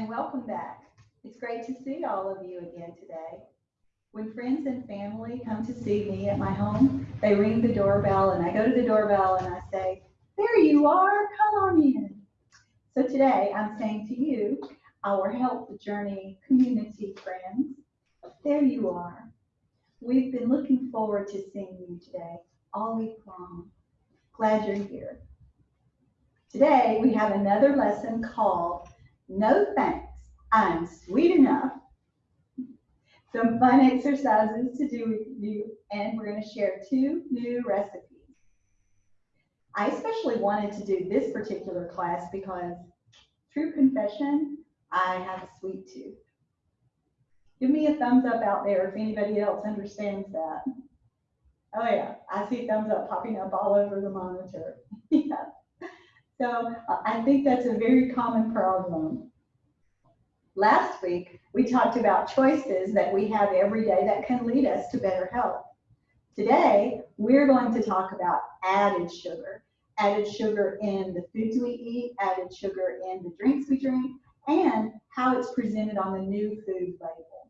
and welcome back. It's great to see all of you again today. When friends and family come to see me at my home, they ring the doorbell and I go to the doorbell and I say, there you are, come on in. So today I'm saying to you, our Health Journey community friends, there you are. We've been looking forward to seeing you today all week long. Glad you're here. Today we have another lesson called No Thanks, I'm Sweet Enough. Some fun exercises to do with you, and we're going to share two new recipes. I especially wanted to do this particular class because, true confession, I have a sweet tooth. Give me a thumbs up out there if anybody else understands that. Oh yeah, I see thumbs up popping up all over the monitor. yeah. So uh, I think that's a very common problem. Last week, we talked about choices that we have every day that can lead us to better health. Today, we're going to talk about added sugar. Added sugar in the foods we eat, added sugar in the drinks we drink, and how it's presented on the new food label.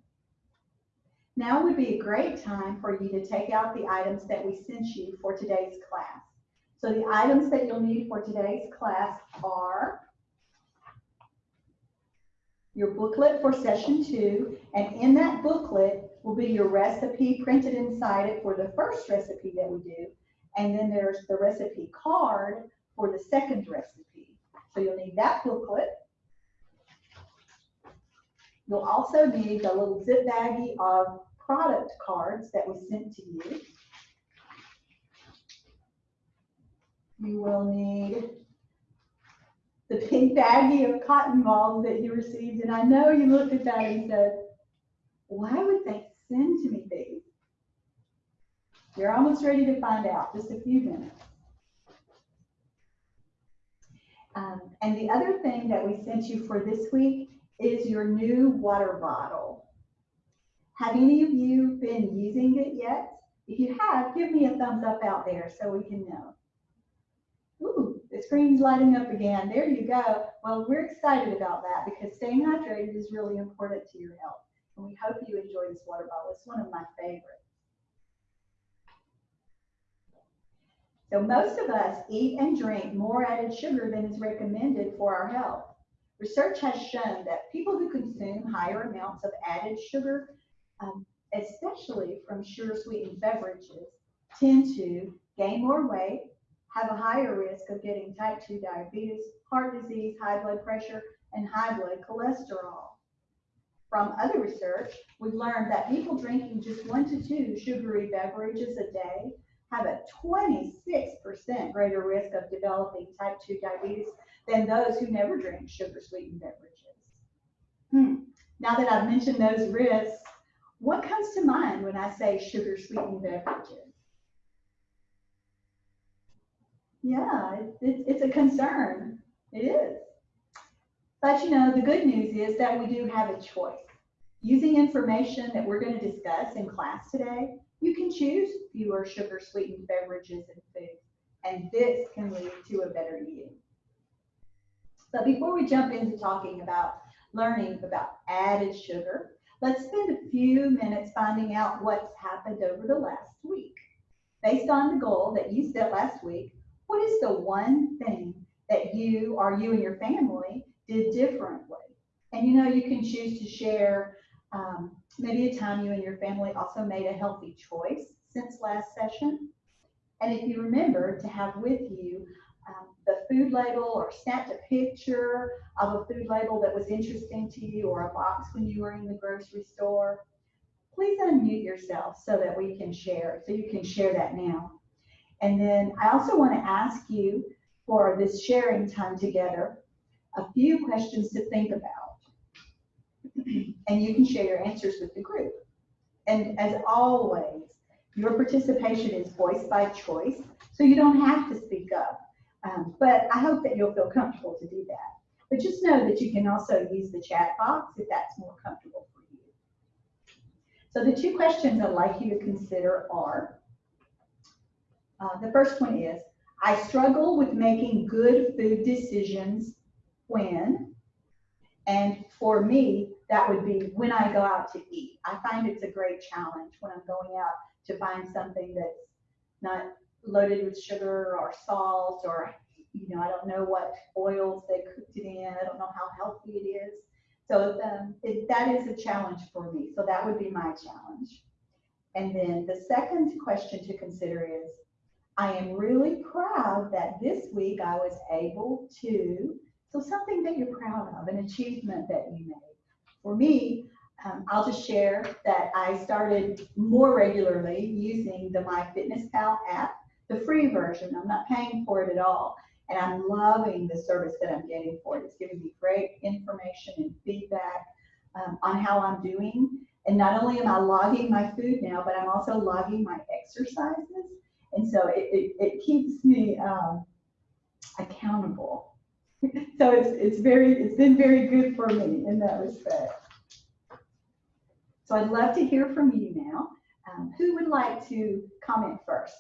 Now would be a great time for you to take out the items that we sent you for today's class. So the items that you'll need for today's class are your booklet for session two, and in that booklet will be your recipe printed inside it for the first recipe that we do, and then there's the recipe card for the second recipe. So you'll need that booklet. You'll also need the little zip baggie of product cards that we sent to you. You will need the pink baggie of cotton balls that you received. And I know you looked at that and said, why would they send to me these? You're almost ready to find out, just a few minutes. Um, and the other thing that we sent you for this week is your new water bottle. Have any of you been using it yet? If you have, give me a thumbs up out there so we can know. Ooh, the screen's lighting up again. There you go. Well, we're excited about that because staying hydrated is really important to your health. And we hope you enjoy this water bottle. It's one of my favorites. So most of us eat and drink more added sugar than is recommended for our health. Research has shown that people who consume higher amounts of added sugar, um, especially from sugar sweetened beverages, tend to gain more weight, have a higher risk of getting type 2 diabetes, heart disease, high blood pressure, and high blood cholesterol. From other research, we've learned that people drinking just one to two sugary beverages a day have a 26% greater risk of developing type 2 diabetes than those who never drink sugar sweetened beverages. Hmm. Now that I've mentioned those risks, what comes to mind when I say sugar sweetened beverages? Yeah, it, it, it's a concern. It is. But you know, the good news is that we do have a choice. Using information that we're going to discuss in class today, you can choose fewer sugar sweetened beverages and foods, and this can lead to a better you. But before we jump into talking about learning about added sugar, let's spend a few minutes finding out what's happened over the last week. Based on the goal that you set last week, what is the one thing that you or you and your family did differently? And you know, you can choose to share um, maybe a time you and your family also made a healthy choice since last session. And if you remember to have with you um, the food label or snapped a picture of a food label that was interesting to you or a box when you were in the grocery store, please unmute yourself so that we can share, so you can share that now. And then I also want to ask you for this sharing time together, a few questions to think about. and you can share your answers with the group. And as always, your participation is voiced by choice, so you don't have to speak up. Um, but I hope that you'll feel comfortable to do that. But just know that you can also use the chat box if that's more comfortable for you. So the two questions I'd like you to consider are, uh, the first one is, I struggle with making good food decisions when, And for me, that would be when I go out to eat. I find it's a great challenge when I'm going out to find something that's not loaded with sugar or salt or, you know, I don't know what oils they cooked it in. I don't know how healthy it is. So um, it, that is a challenge for me. So that would be my challenge. And then the second question to consider is, I am really proud that this week I was able to, so something that you're proud of, an achievement that you made. For me, um, I'll just share that I started more regularly using the MyFitnessPal app, the free version. I'm not paying for it at all. And I'm loving the service that I'm getting for it. It's giving me great information and feedback um, on how I'm doing. And not only am I logging my food now, but I'm also logging my exercises. And so it, it, it keeps me um, accountable. so it's, it's very, it's been very good for me in that respect. So I'd love to hear from you now. Um, who would like to comment first?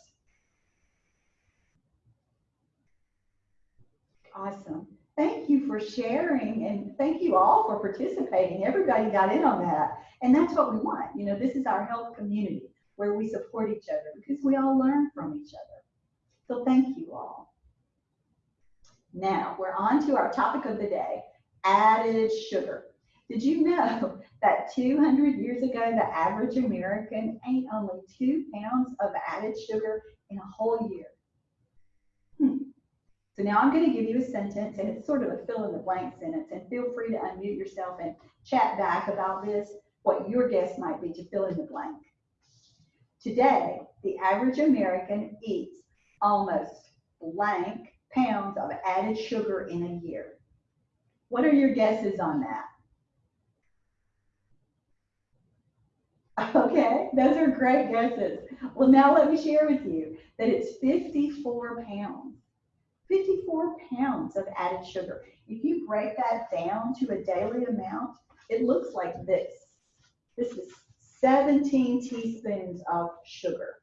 Awesome. Thank you for sharing and thank you all for participating. Everybody got in on that. And that's what we want. You know, this is our health community where we support each other because we all learn from each other. So thank you all. Now we're on to our topic of the day, added sugar. Did you know that 200 years ago, the average American ate only two pounds of added sugar in a whole year? Hmm. So now I'm going to give you a sentence, and it's sort of a fill in the blank sentence, and feel free to unmute yourself and chat back about this, what your guess might be to fill in the blank. Today, the average American eats almost blank pounds of added sugar in a year. What are your guesses on that? Okay, those are great guesses. Well, now let me share with you that it's 54 pounds. 54 pounds of added sugar. If you break that down to a daily amount, it looks like this. This is 17 teaspoons of sugar.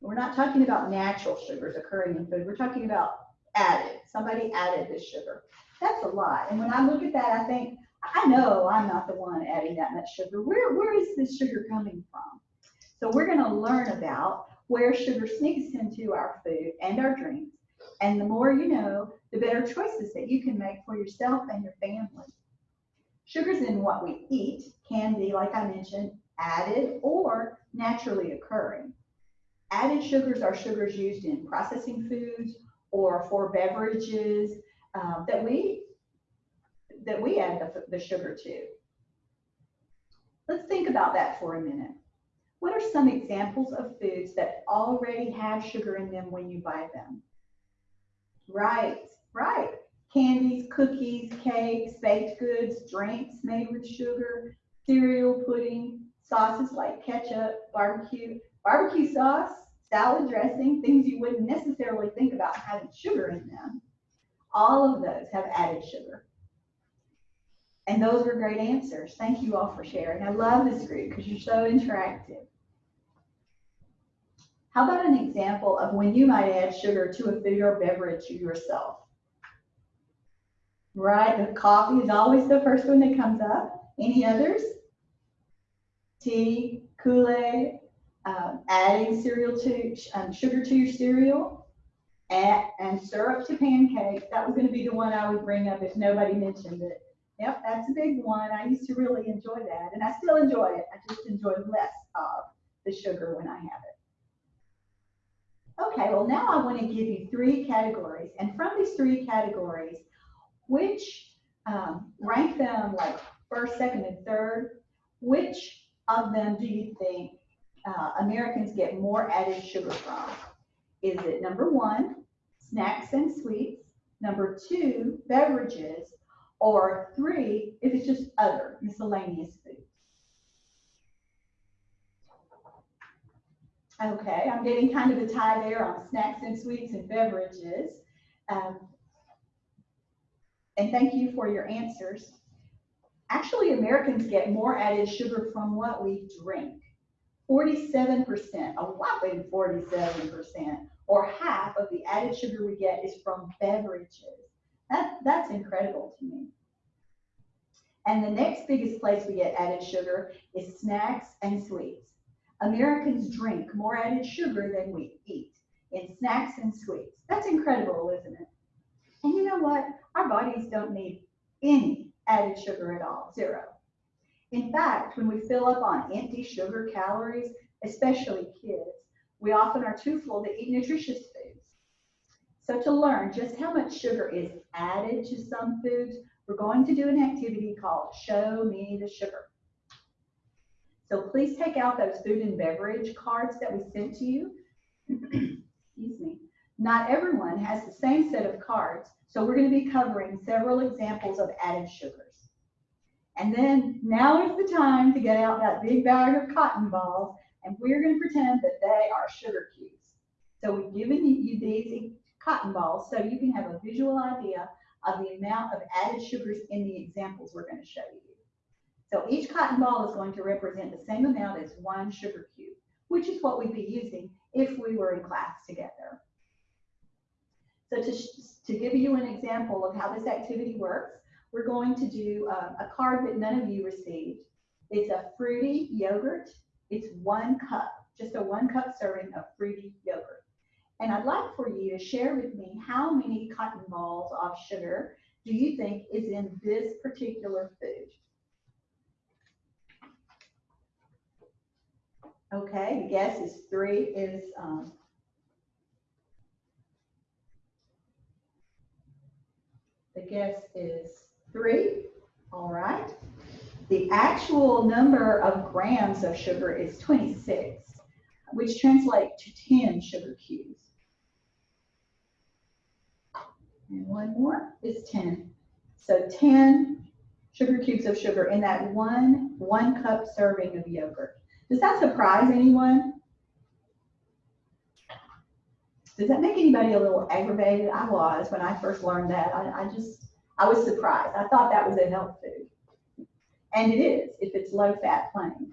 We're not talking about natural sugars occurring in food. We're talking about added. Somebody added this sugar. That's a lot. And when I look at that, I think, I know I'm not the one adding that much sugar. Where, where is this sugar coming from? So we're going to learn about where sugar sneaks into our food and our drinks. And the more you know, the better choices that you can make for yourself and your family. Sugars in what we eat can be, like I mentioned, added or naturally occurring. Added sugars are sugars used in processing foods or for beverages um, that we that we add the, the sugar to. Let's think about that for a minute. What are some examples of foods that already have sugar in them when you buy them? Right, right candies, cookies, cakes, baked goods, drinks made with sugar, cereal, pudding, sauces like ketchup, barbecue, barbecue sauce, salad dressing, things you wouldn't necessarily think about having sugar in them. All of those have added sugar. And those were great answers. Thank you all for sharing. I love this group because you're so interactive. How about an example of when you might add sugar to a food or beverage yourself? Right, the coffee is always the first one that comes up. Any others? Tea, Kool-Aid, um, adding cereal to um, sugar to your cereal, and, and syrup to pancakes. That was going to be the one I would bring up if nobody mentioned it. Yep, that's a big one. I used to really enjoy that, and I still enjoy it. I just enjoy less of the sugar when I have it. Okay, well now I want to give you three categories, and from these three categories, which um, rank them like first, second, and third. Which of them do you think uh, Americans get more added sugar from? Is it number one, snacks and sweets, number two, beverages, or three, if it's just other miscellaneous foods? Okay, I'm getting kind of a tie there on snacks and sweets and beverages. Um, and thank you for your answers. Actually, Americans get more added sugar from what we drink. 47%, a whopping 47%, or half of the added sugar we get is from beverages. That, that's incredible to me. And the next biggest place we get added sugar is snacks and sweets. Americans drink more added sugar than we eat in snacks and sweets. That's incredible, isn't it? And you know what? Our bodies don't need any added sugar at all, zero. In fact, when we fill up on empty sugar calories, especially kids, we often are too full to eat nutritious foods. So to learn just how much sugar is added to some foods, we're going to do an activity called Show Me the Sugar. So please take out those food and beverage cards that we sent to you. Excuse me. Not everyone has the same set of cards, so we're going to be covering several examples of added sugars. And then now is the time to get out that big bag of cotton balls, and we're going to pretend that they are sugar cubes. So we've given you these cotton balls so you can have a visual idea of the amount of added sugars in the examples we're going to show you. So each cotton ball is going to represent the same amount as one sugar cube, which is what we'd be using if we were in class together. So to, to give you an example of how this activity works, we're going to do a, a card that none of you received. It's a fruity yogurt. It's one cup, just a one cup serving of fruity yogurt. And I'd like for you to share with me how many cotton balls of sugar do you think is in this particular food? Okay, the guess is three is um, the guess is three. All right. The actual number of grams of sugar is 26, which translates to 10 sugar cubes. And one more is 10. So 10 sugar cubes of sugar in that one one cup serving of yogurt. Does that surprise anyone? Does that make anybody a little aggravated? I was when I first learned that. I, I just, I was surprised. I thought that was a health food. And it is, if it's low fat plain.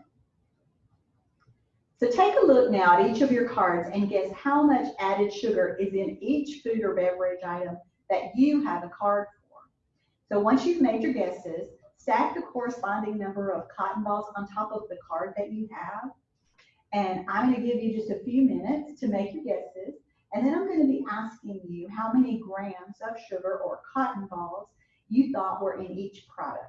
So take a look now at each of your cards and guess how much added sugar is in each food or beverage item that you have a card for. So once you've made your guesses, stack the corresponding number of cotton balls on top of the card that you have. And I'm going to give you just a few minutes to make your guesses. And then I'm going to be asking you how many grams of sugar or cotton balls you thought were in each product.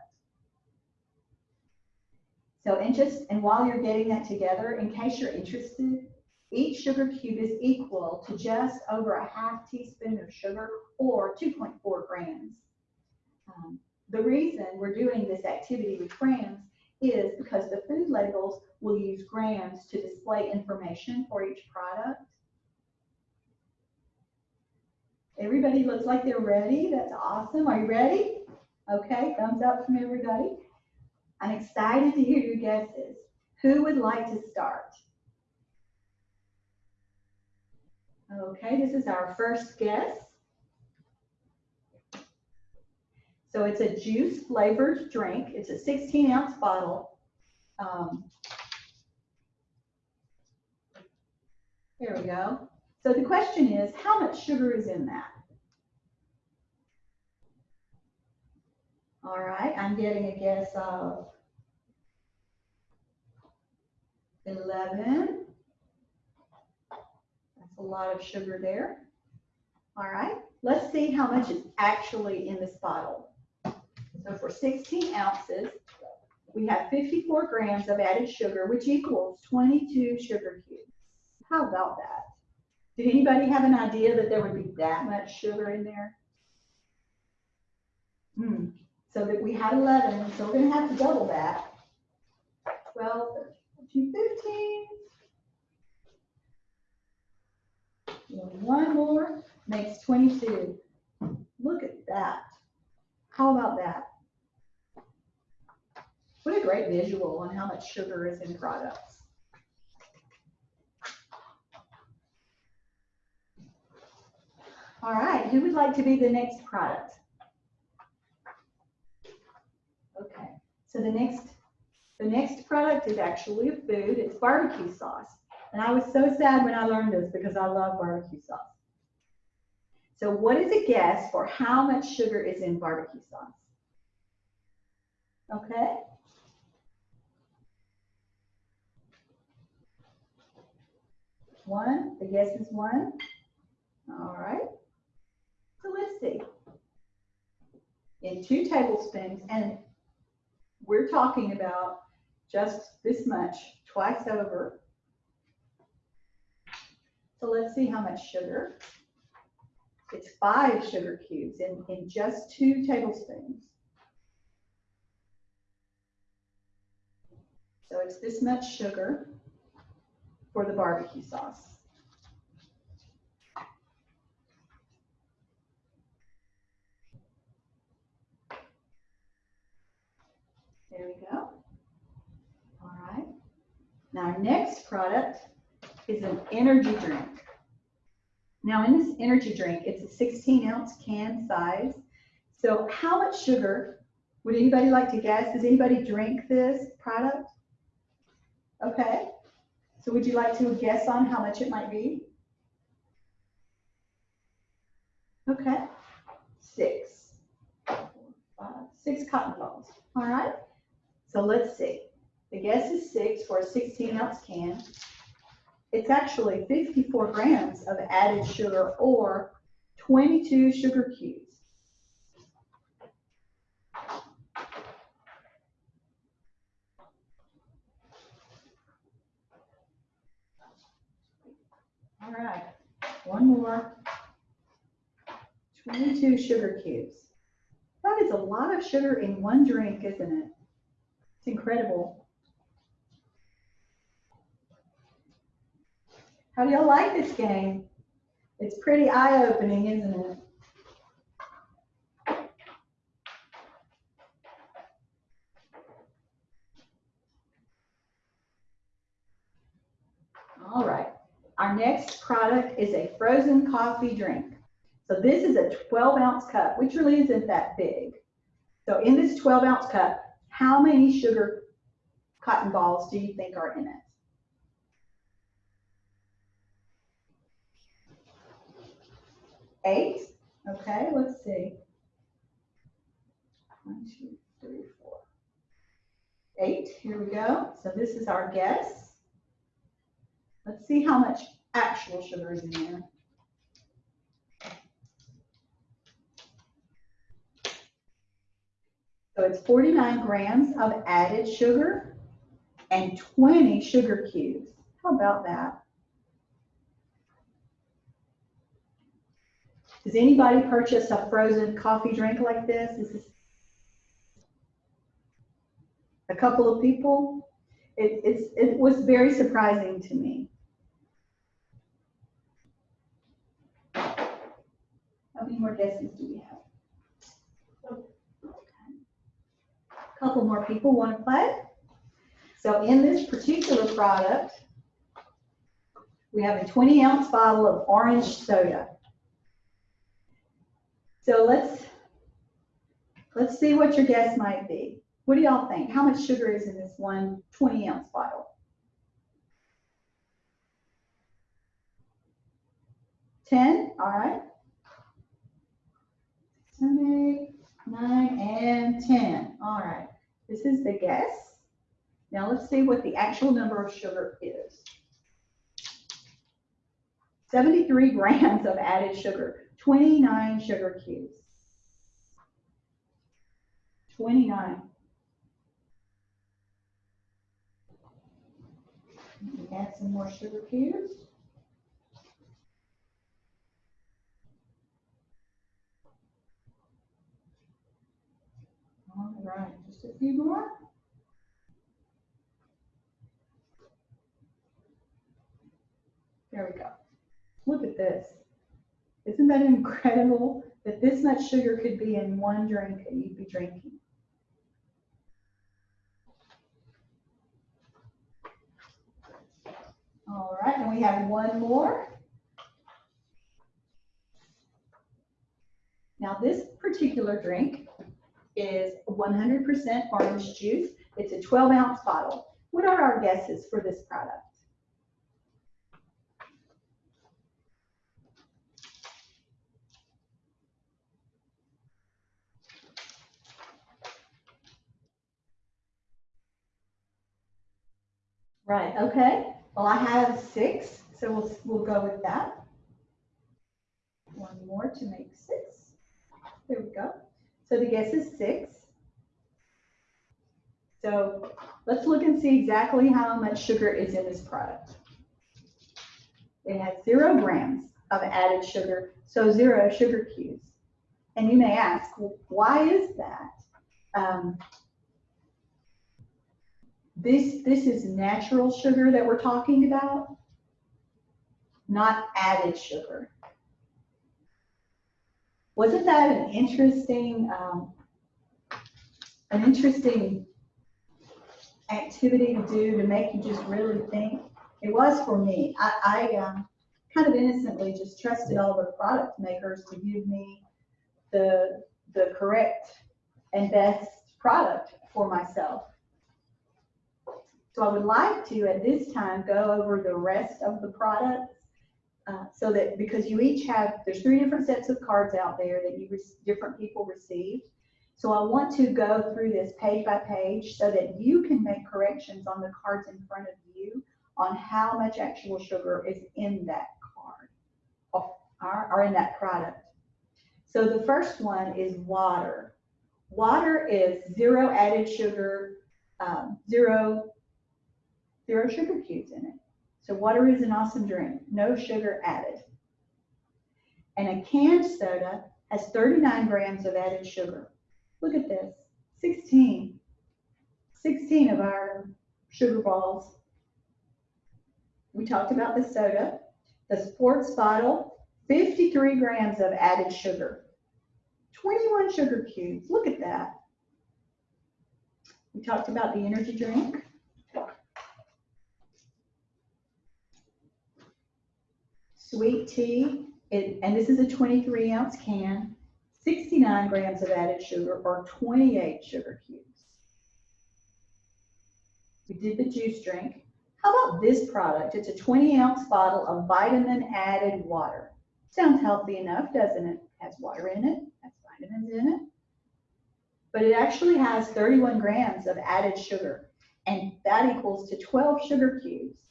So, and just, and while you're getting that together, in case you're interested, each sugar cube is equal to just over a half teaspoon of sugar or 2.4 grams. Um, the reason we're doing this activity with grams is because the food labels will use grams to display information for each product. Everybody looks like they're ready. That's awesome. Are you ready? Okay, thumbs up from everybody. I'm excited to hear your guesses. Who would like to start? Okay, this is our first guess. So it's a juice flavored drink. It's a 16 ounce bottle. Um, there we go. So the question is, how much sugar is in that? All right, I'm getting a guess of 11. That's a lot of sugar there. All right, let's see how much is actually in this bottle. So for 16 ounces, we have 54 grams of added sugar, which equals 22 sugar cubes. How about that? Did anybody have an idea that there would be that much sugar in there? Hmm. So that we had 11, so we're going to have to double that. 12, 13, 15. One more makes 22. Look at that. How about that? What a great visual on how much sugar is in products. All right, who would like to be the next product? Okay, so the next the next product is actually a food. It's barbecue sauce. And I was so sad when I learned this because I love barbecue sauce. So what is a guess for how much sugar is in barbecue sauce? Okay. One, the guess is one. All right. So let's see. In two tablespoons, and we're talking about just this much twice over. So let's see how much sugar. It's five sugar cubes in, in just two tablespoons. So it's this much sugar for the barbecue sauce. There we go. All right. Now our next product is an energy drink. Now in this energy drink, it's a 16 ounce can size. So how much sugar would anybody like to guess? Does anybody drink this product? Okay. So would you like to guess on how much it might be? Okay. Six. Six cotton balls. All right. So let's see. The guess is six for a 16 ounce can. It's actually 54 grams of added sugar or 22 sugar cubes. All right, one more. 22 sugar cubes. That is a lot of sugar in one drink, isn't it? It's incredible. How do y'all like this game? It's pretty eye-opening, isn't it? All right. Our next product is a frozen coffee drink. So this is a 12 ounce cup, which really isn't that big. So in this 12 ounce cup, how many sugar cotton balls do you think are in it? Eight? Okay, let's see. One, two, three, four. Eight, here we go. So this is our guess. Let's see how much actual sugar is in there. So it's 49 grams of added sugar and 20 sugar cubes. How about that? Does anybody purchase a frozen coffee drink like this? This a couple of people. It, it's, it was very surprising to me. How many more guesses do we have? A Couple more people want to play. So in this particular product, we have a 20 ounce bottle of orange soda. So let's, let's see what your guess might be. What do y'all think? How much sugar is in this one 20 ounce bottle? 10, all right. Seven, eight, nine, and 10. All right, this is the guess. Now let's see what the actual number of sugar is. 73 grams of added sugar, 29 sugar cubes. 29. Add some more sugar cubes. All right, just a few more. There we go. Look at this. Isn't that incredible that this much sugar could be in one drink that you'd be drinking? All right, and we have one more. Now this particular drink is 100% orange juice. It's a 12 ounce bottle. What are our guesses for this product? Right, okay. Well, I have six, so we'll, we'll go with that. One more to make six. There we go. So the guess is six. So let's look and see exactly how much sugar is in this product. It has zero grams of added sugar, so zero sugar cubes. And you may ask, why is that? Um, this, this is natural sugar that we're talking about, not added sugar. Wasn't that an interesting, um, an interesting activity to do to make you just really think? It was for me. I, I um, kind of innocently just trusted all the product makers to give me the, the correct and best product for myself. So I would like to, at this time, go over the rest of the products. Uh, so that, because you each have, there's three different sets of cards out there that you, different people received. So I want to go through this page by page so that you can make corrections on the cards in front of you on how much actual sugar is in that card or, or in that product. So the first one is water. Water is zero added sugar, um, zero Zero sugar cubes in it. So water is an awesome drink, no sugar added. And a canned soda has 39 grams of added sugar. Look at this, 16. 16 of our sugar balls. We talked about the soda. The sports bottle, 53 grams of added sugar. 21 sugar cubes, look at that. We talked about the energy drink. Sweet tea, it, and this is a 23 ounce can, 69 grams of added sugar or 28 sugar cubes. We did the juice drink. How about this product? It's a 20 ounce bottle of vitamin added water. Sounds healthy enough, doesn't it? Has water in it, has vitamins in it. But it actually has 31 grams of added sugar, and that equals to 12 sugar cubes.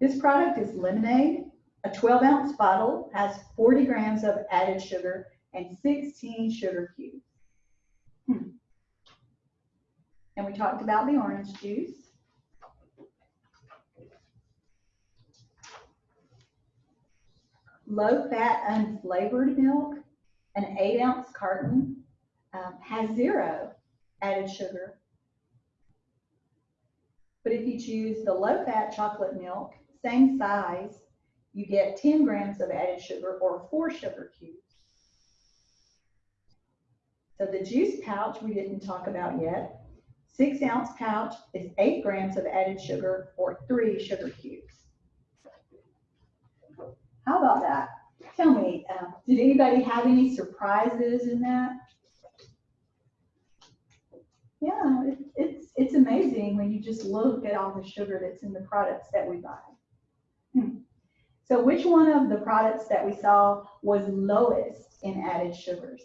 This product is lemonade. A 12 ounce bottle has 40 grams of added sugar and 16 sugar cubes. Hmm. And we talked about the orange juice. Low fat unflavored milk, an 8 ounce carton, um, has zero added sugar. But if you choose the low fat chocolate milk, same size, you get 10 grams of added sugar or four sugar cubes. So the juice pouch we didn't talk about yet. Six ounce pouch is eight grams of added sugar or three sugar cubes. How about that? Tell me, uh, did anybody have any surprises in that? Yeah, it, it's, it's amazing when you just look at all the sugar that's in the products that we buy. So which one of the products that we saw was lowest in added sugars?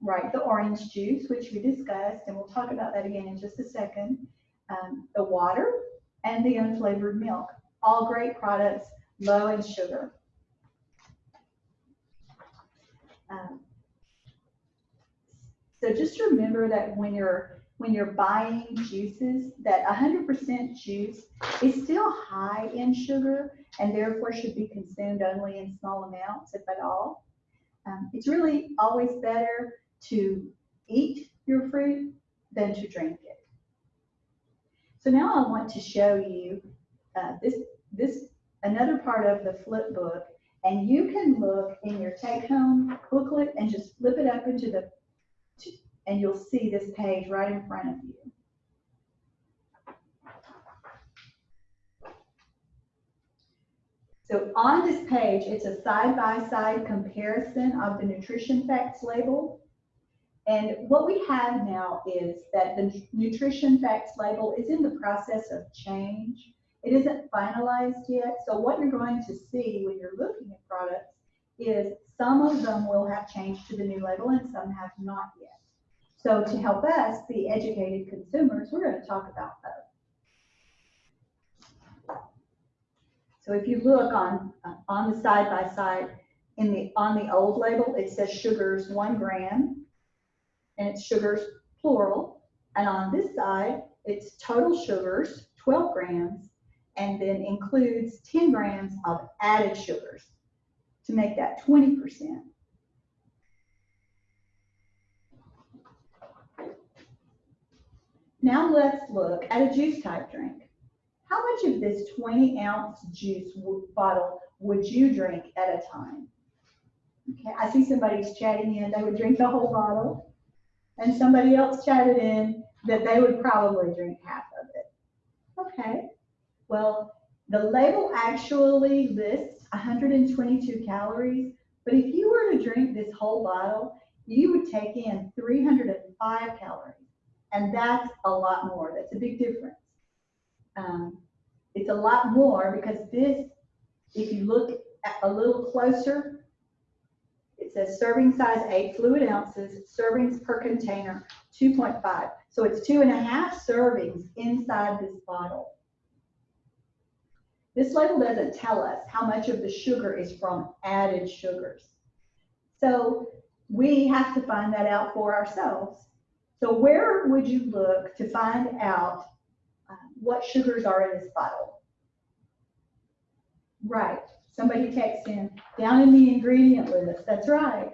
Right, the orange juice, which we discussed, and we'll talk about that again in just a second. Um, the water and the unflavored milk, all great products, low in sugar. Um, so just remember that when you're when you're buying juices that 100% juice is still high in sugar and therefore should be consumed only in small amounts, if at all. Um, it's really always better to eat your fruit than to drink it. So now I want to show you uh, this, this another part of the flip book and you can look in your take home booklet and just flip it up into the and you'll see this page right in front of you. So on this page, it's a side-by-side -side comparison of the nutrition facts label. And what we have now is that the nutrition facts label is in the process of change. It isn't finalized yet. So what you're going to see when you're looking at products is some of them will have changed to the new label and some have not yet. So to help us be educated consumers, we're going to talk about both. So if you look on, uh, on the side by side, in the, on the old label, it says sugars one gram, and it's sugars plural. And on this side, it's total sugars, 12 grams, and then includes 10 grams of added sugars to make that 20%. Now let's look at a juice type drink. How much of this 20 ounce juice bottle would you drink at a time? Okay, I see somebody's chatting in, they would drink the whole bottle. And somebody else chatted in that they would probably drink half of it. Okay, well, the label actually lists 122 calories, but if you were to drink this whole bottle, you would take in 305 calories. And that's a lot more. That's a big difference. Um, it's a lot more because this, if you look at a little closer, it says serving size eight fluid ounces, servings per container 2.5. So it's two and a half servings inside this bottle. This label doesn't tell us how much of the sugar is from added sugars. So we have to find that out for ourselves. So where would you look to find out uh, what sugars are in this bottle? Right, somebody texts in, down in the ingredient list, that's right.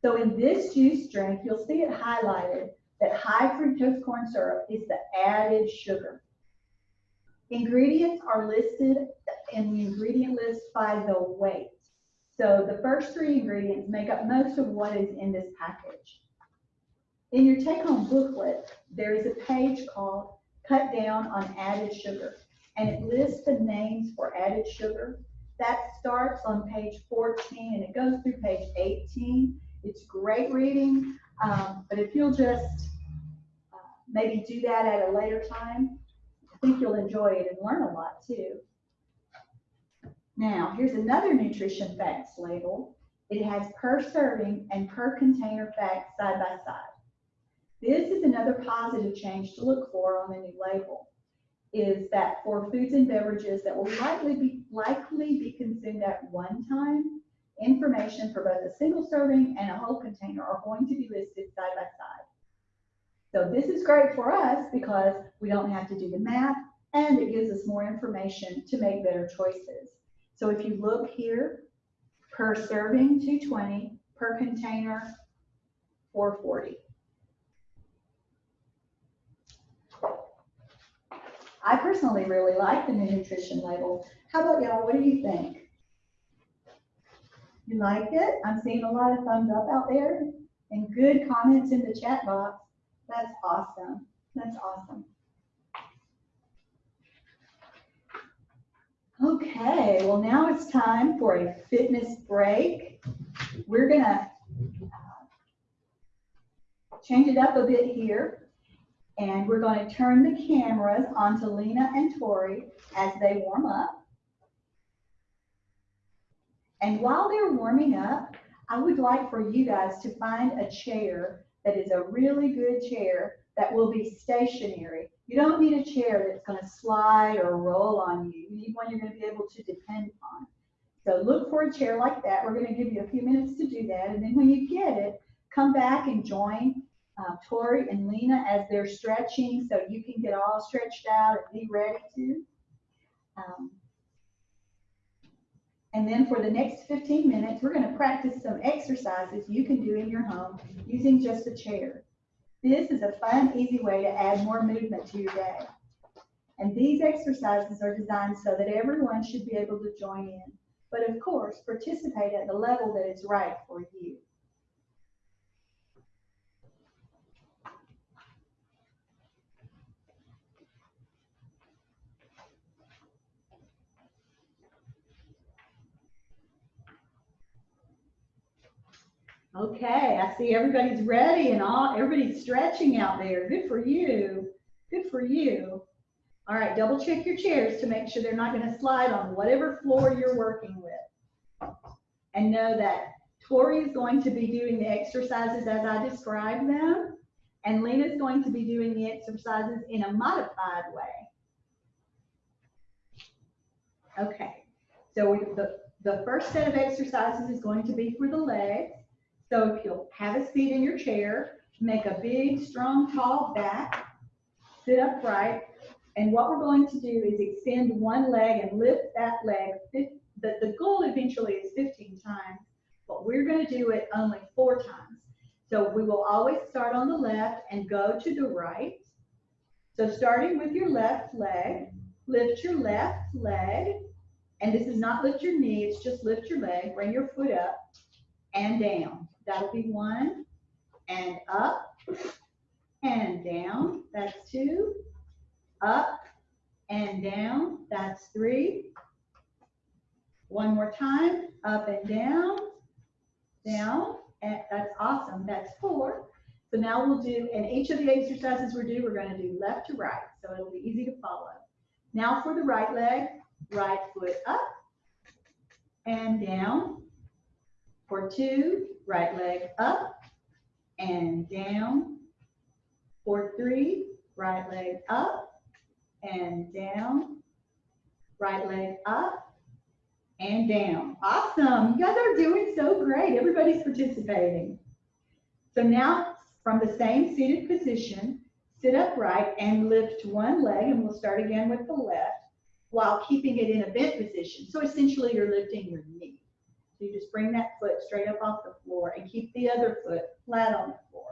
So in this juice drink, you'll see it highlighted that high fructose corn syrup is the added sugar. Ingredients are listed in the ingredient list by the weight. So the first three ingredients make up most of what is in this package. In your take-home booklet, there is a page called Cut Down on Added Sugar, and it lists the names for added sugar. That starts on page 14 and it goes through page 18. It's great reading, um, but if you'll just uh, maybe do that at a later time, I think you'll enjoy it and learn a lot too. Now, here's another nutrition facts label. It has per serving and per container facts side by side. This is another positive change to look for on the new label, is that for foods and beverages that will likely be, likely be consumed at one time, information for both a single serving and a whole container are going to be listed side by side. So this is great for us because we don't have to do the math and it gives us more information to make better choices. So if you look here, per serving 220, per container 440. I personally really like the new nutrition label. How about y'all? What do you think? You like it? I'm seeing a lot of thumbs up out there and good comments in the chat box. That's awesome. That's awesome. Okay, well now it's time for a fitness break. We're gonna uh, change it up a bit here. And we're going to turn the cameras onto Lena and Tori as they warm up. And while they're warming up, I would like for you guys to find a chair that is a really good chair that will be stationary. You don't need a chair that's going to slide or roll on you. You need one you're going to be able to depend on. So look for a chair like that. We're going to give you a few minutes to do that. And then when you get it, come back and join uh, Tori and Lena as they're stretching so you can get all stretched out and be ready to. Um, and then for the next 15 minutes, we're going to practice some exercises you can do in your home using just a chair. This is a fun, easy way to add more movement to your day. And these exercises are designed so that everyone should be able to join in. But of course, participate at the level that is right for you. Okay, I see everybody's ready and all, everybody's stretching out there. Good for you. Good for you. All right, double check your chairs to make sure they're not going to slide on whatever floor you're working with. And know that Tori is going to be doing the exercises as I describe them. And Lena's going to be doing the exercises in a modified way. Okay, so the, the first set of exercises is going to be for the legs. So if you'll have a seat in your chair, make a big, strong, tall back, sit upright, and what we're going to do is extend one leg and lift that leg. The, the goal eventually is 15 times, but we're going to do it only four times. So we will always start on the left and go to the right. So starting with your left leg, lift your left leg. And this is not lift your knee, it's just lift your leg. Bring your foot up and down. That'll be one. And up and down. That's two. Up and down. That's three. One more time. Up and down. Down. And that's awesome. That's four. So now we'll do, and each of the exercises we do, we're going to do left to right. So it'll be easy to follow. Now for the right leg, right foot up and down. For two, right leg up and down. For three, right leg up and down. Right leg up and down. Awesome. You guys are doing so great. Everybody's participating. So now from the same seated position, sit upright and lift one leg, and we'll start again with the left while keeping it in a bent position. So essentially you're lifting your knee. So you just bring that foot straight up off the floor and keep the other foot flat on the floor.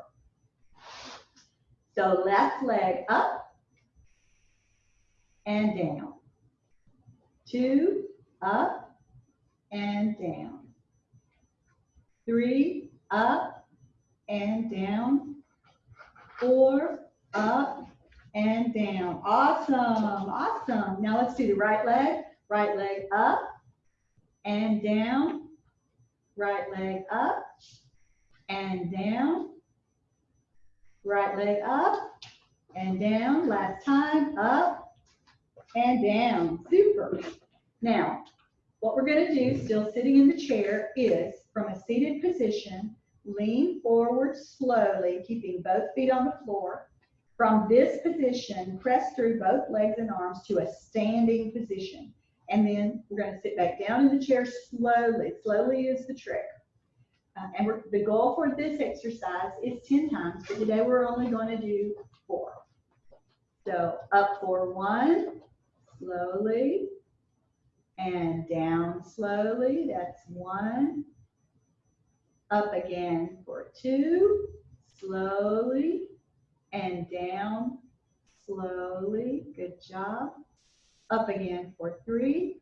So left leg up and down. Two, up and down. Three, up and down. Four, up and down. Awesome, awesome. Now let's do the right leg. Right leg up and down. Right leg up and down. Right leg up and down. Last time, up and down. Super. Now, what we're going to do, still sitting in the chair, is from a seated position, lean forward slowly, keeping both feet on the floor. From this position, press through both legs and arms to a standing position. And then we're going to sit back down in the chair slowly. Slowly is the trick. Uh, and the goal for this exercise is 10 times, but today we're only going to do four. So up for one, slowly, and down slowly. That's one. Up again for two, slowly, and down slowly. Good job. Up again for three.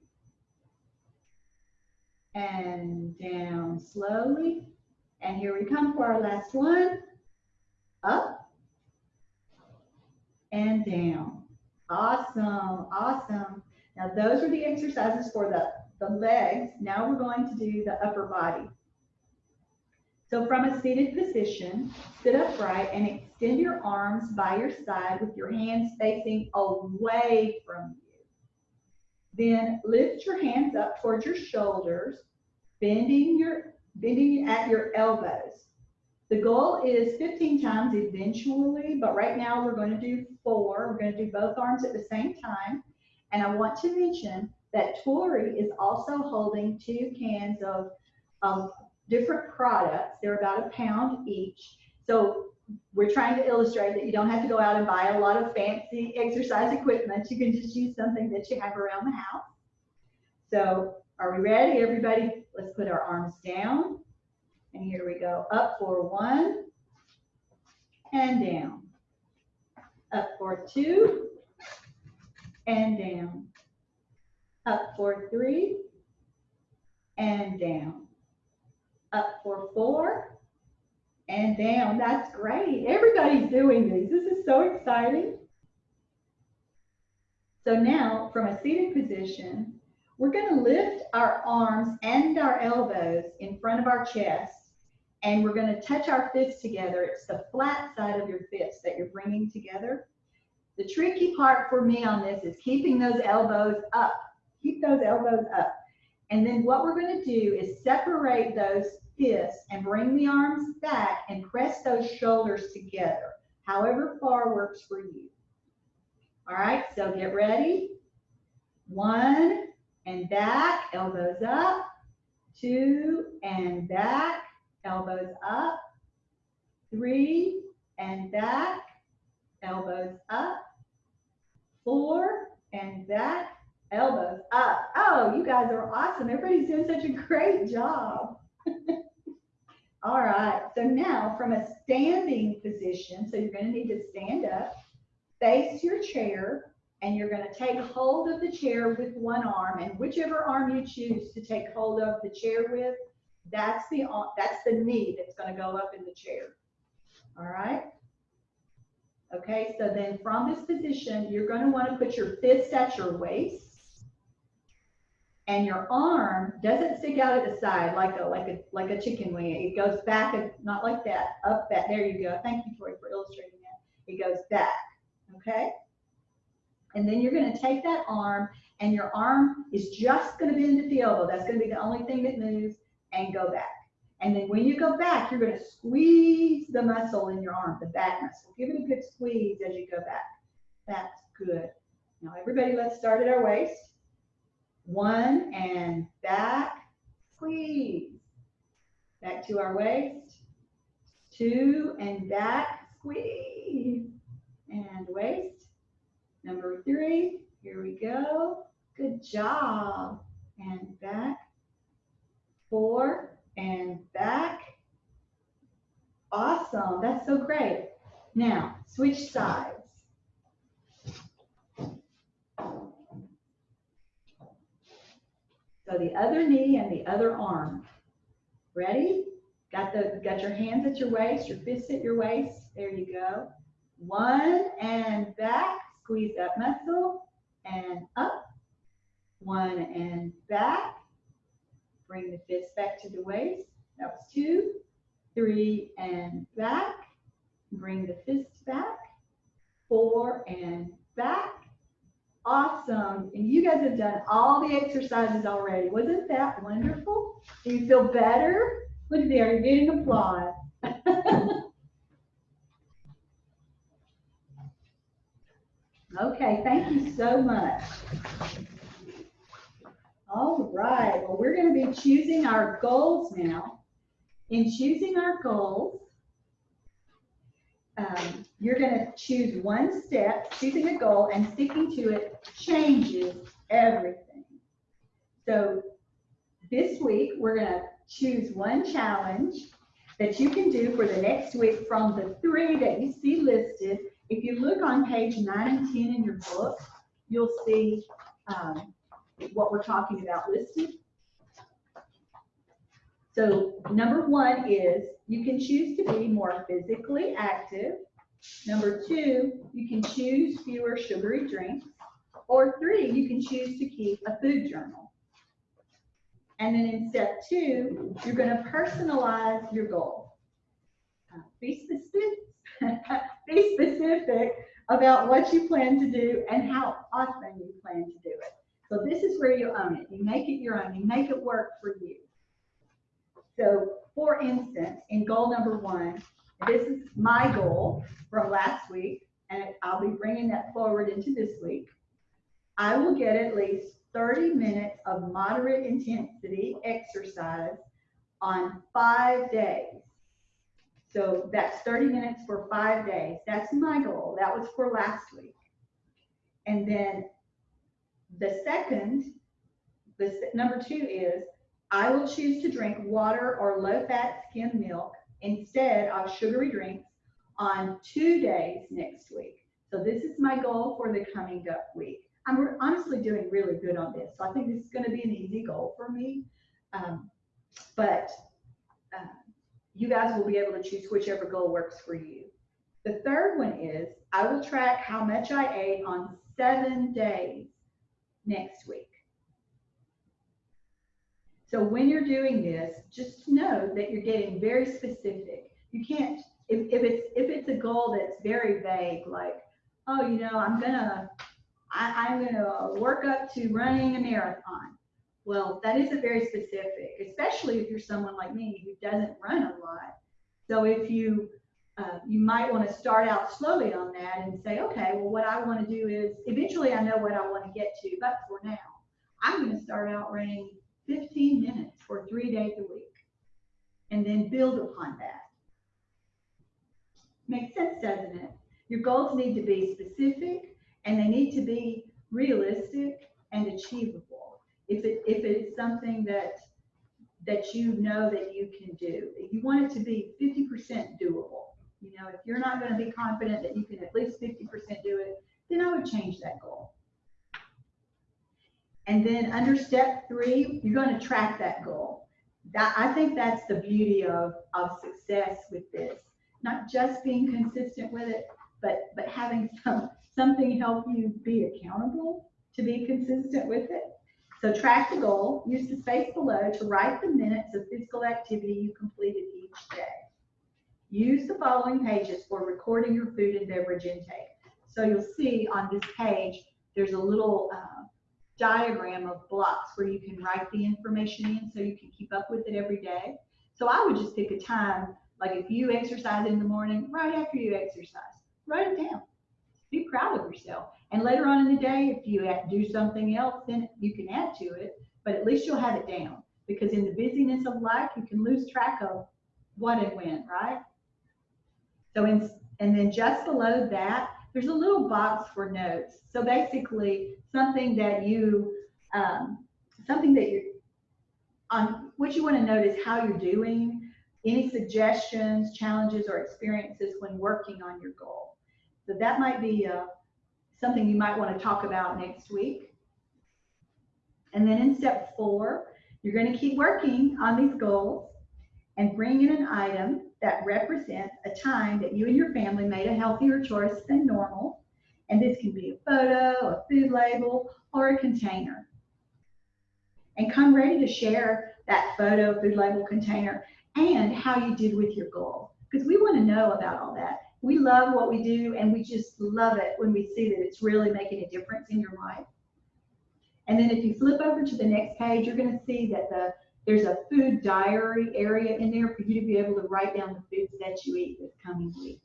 And down slowly. And here we come for our last one. Up and down. Awesome, awesome. Now those are the exercises for the, the legs. Now we're going to do the upper body. So from a seated position, sit upright and extend your arms by your side with your hands facing away from you. Then lift your hands up towards your shoulders, bending your bending at your elbows. The goal is 15 times eventually, but right now we're going to do four. We're going to do both arms at the same time. And I want to mention that Tori is also holding two cans of, of different products. They're about a pound each. So we're trying to illustrate that you don't have to go out and buy a lot of fancy exercise equipment. You can just use something that you have around the house. So are we ready, everybody? Let's put our arms down. And here we go. Up for one and down. Up for two and down. Up for three and down. Up for four and down. That's great. Everybody's doing these. This is so exciting. So now from a seated position, we're going to lift our arms and our elbows in front of our chest and we're going to touch our fists together. It's the flat side of your fists that you're bringing together. The tricky part for me on this is keeping those elbows up. Keep those elbows up. And then what we're going to do is separate those fists and bring the arms back and press those shoulders together. however far works for you. All right, so get ready. One and back, elbows up. Two and back, elbows up. Three and back, elbows up. Four and back, elbows up. Oh, you guys are awesome. Everybody's doing such a great job. All right, so now from a standing position, so you're gonna need to stand up, face your chair, and you're gonna take hold of the chair with one arm, and whichever arm you choose to take hold of the chair with, that's the, that's the knee that's gonna go up in the chair. All right? Okay, so then from this position, you're gonna wanna put your fist at your waist, and your arm doesn't stick out at the side like a like a like a chicken wing. It goes back not like that, up that. There you go. Thank you, Tori, for illustrating that. It goes back. Okay. And then you're going to take that arm, and your arm is just going to bend at the elbow. That's going to be the only thing that moves, and go back. And then when you go back, you're going to squeeze the muscle in your arm, the back muscle. Give it a good squeeze as you go back. That's good. Now, everybody, let's start at our waist. One and back, squeeze. Back to our waist. Two and back, squeeze. And waist. Number three, here we go. Good job. And back. Four and back. Awesome. That's so great. Now, switch sides. So the other knee and the other arm. Ready? Got the got your hands at your waist, your fists at your waist. There you go. One and back, squeeze that muscle and up. One and back. Bring the fist back to the waist. That was two. Three and back. Bring the fist back. Four and back. Awesome. And you guys have done all the exercises already. Wasn't that wonderful? Do you feel better? Look there, you're getting applause. okay, thank you so much. All right, well, we're going to be choosing our goals now. In choosing our goals, um, you're going to choose one step, choosing a goal and sticking to it changes everything. So this week, we're going to choose one challenge that you can do for the next week from the three that you see listed. If you look on page nine and 10 in your book, you'll see um, what we're talking about listed. So number one is you can choose to be more physically active. Number two, you can choose fewer sugary drinks. Or three, you can choose to keep a food journal. And then in step two, you're going to personalize your goal. Uh, be specific, be specific about what you plan to do and how often you plan to do it. So this is where you own it. You make it your own. You make it work for you. So for instance, in goal number one, this is my goal from last week, and I'll be bringing that forward into this week. I will get at least 30 minutes of moderate intensity exercise on five days. So that's 30 minutes for five days. That's my goal. That was for last week. And then the second, the number two is I will choose to drink water or low fat skim milk instead of sugary drinks on two days next week. So this is my goal for the coming week. I'm honestly doing really good on this. So I think this is going to be an easy goal for me. Um, but uh, you guys will be able to choose whichever goal works for you. The third one is I will track how much I ate on seven days next week. So when you're doing this, just know that you're getting very specific. You can't, if, if it's if it's a goal that's very vague, like, oh, you know, I'm gonna, I, I'm gonna work up to running a marathon. Well, that isn't very specific, especially if you're someone like me who doesn't run a lot. So if you uh, you might want to start out slowly on that and say, okay, well, what I want to do is eventually I know what I want to get to, but for now, I'm going to start out running 15 minutes for three days a week and then build upon that. Makes sense, doesn't it? Your goals need to be specific and they need to be realistic and achievable. If it, if it's something that, that you know that you can do, you want it to be 50% doable, you know, if you're not going to be confident that you can at least 50% do it, then I would change that goal. And then under step three, you're going to track that goal. That, I think that's the beauty of, of success with this. Not just being consistent with it, but, but having some, something help you be accountable to be consistent with it. So track the goal, use the space below to write the minutes of physical activity you completed each day. Use the following pages for recording your food and beverage intake. So you'll see on this page, there's a little uh, diagram of blocks where you can write the information in so you can keep up with it every day. So I would just pick a time, like if you exercise in the morning, right after you exercise, write it down. Be proud of yourself. And later on in the day, if you do something else, then you can add to it, but at least you'll have it down. Because in the busyness of life, you can lose track of what and when, right? So in, and then just below that, there's a little box for notes. So basically, something that you, um, something that you, on what you want to note is how you're doing, any suggestions, challenges, or experiences when working on your goal. So that might be uh, something you might want to talk about next week. And then in step four, you're going to keep working on these goals and bring in an item that represents a time that you and your family made a healthier choice than normal. And this can be a photo, a food label, or a container. And come ready to share that photo, food label, container, and how you did with your goal. Because we want to know about all that. We love what we do, and we just love it when we see that it's really making a difference in your life. And then if you flip over to the next page, you're going to see that the there's a food diary area in there for you to be able to write down the foods that you eat this coming week.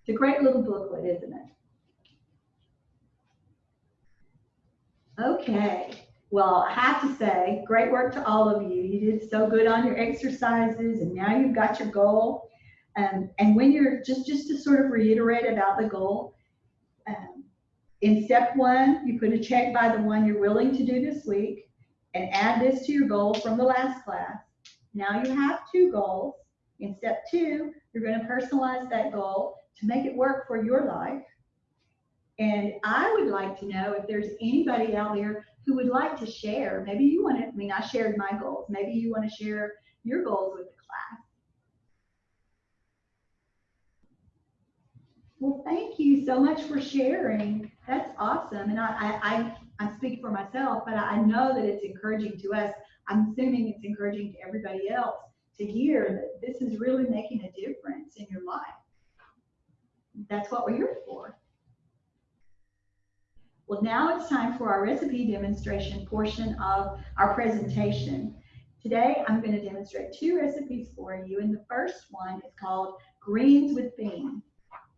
It's a great little booklet, isn't it? Okay, well, I have to say, great work to all of you. You did so good on your exercises, and now you've got your goal. Um, and when you're just just to sort of reiterate about the goal, um, in step one, you put a check by the one you're willing to do this week, and add this to your goal from the last class. Now you have two goals. In step two, you're going to personalize that goal to make it work for your life. And I would like to know if there's anybody out there who would like to share. Maybe you want to, I mean, I shared my goals. Maybe you want to share your goals with the class. Well, thank you so much for sharing. That's awesome. And I, I, I speak for myself, but I know that it's encouraging to us. I'm assuming it's encouraging to everybody else to hear that this is really making a difference in your life. That's what we're here for. Well, now it's time for our recipe demonstration portion of our presentation. Today, I'm going to demonstrate two recipes for you, and the first one is called greens with beans.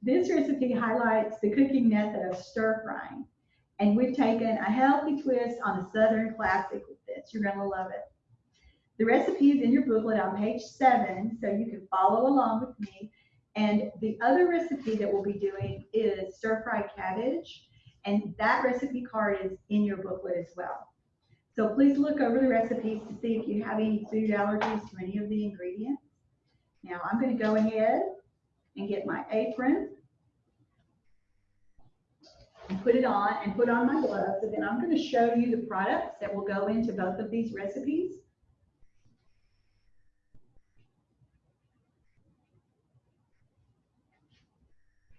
This recipe highlights the cooking method of stir frying. And we've taken a healthy twist on a Southern classic with this. You're going to love it. The recipe is in your booklet on page seven, so you can follow along with me. And the other recipe that we'll be doing is stir-fried cabbage. And that recipe card is in your booklet as well. So please look over the recipes to see if you have any food allergies to any of the ingredients. Now I'm going to go ahead and get my apron and put it on and put on my gloves. And then I'm going to show you the products that will go into both of these recipes.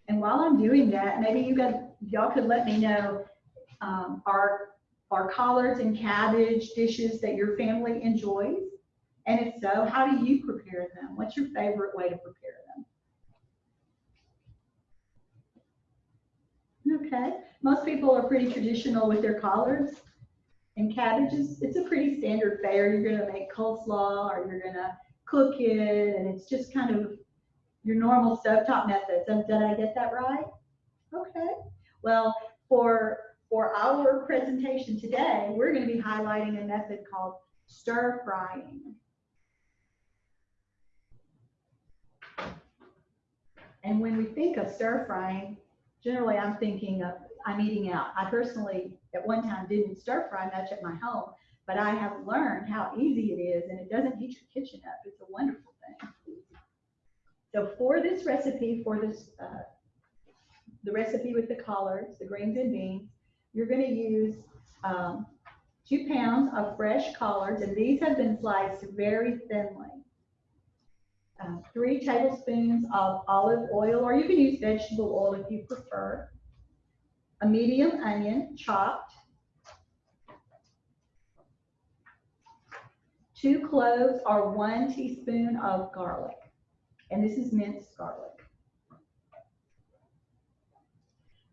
And while I'm doing that, maybe you guys, y'all could let me know, um, are, are collards and cabbage dishes that your family enjoys? And if so, how do you prepare them? What's your favorite way to prepare them? Okay, most people are pretty traditional with their collards and cabbages. It's a pretty standard fare. You're gonna make coleslaw or you're gonna cook it and it's just kind of your normal stovetop methods. Did I get that right? Okay. Well, for for our presentation today, we're going to be highlighting a method called stir frying. And when we think of stir frying, generally I'm thinking of I'm eating out. I personally at one time didn't stir fry much at my home, but I have learned how easy it is and it doesn't heat your kitchen up. It's a wonderful thing. So for this recipe, for this, uh, the recipe with the collards, the greens and beans, you're going to use um, two pounds of fresh collards, and these have been sliced very thinly. Uh, three tablespoons of olive oil, or you can use vegetable oil if you prefer. A medium onion chopped. Two cloves or one teaspoon of garlic. And this is minced garlic.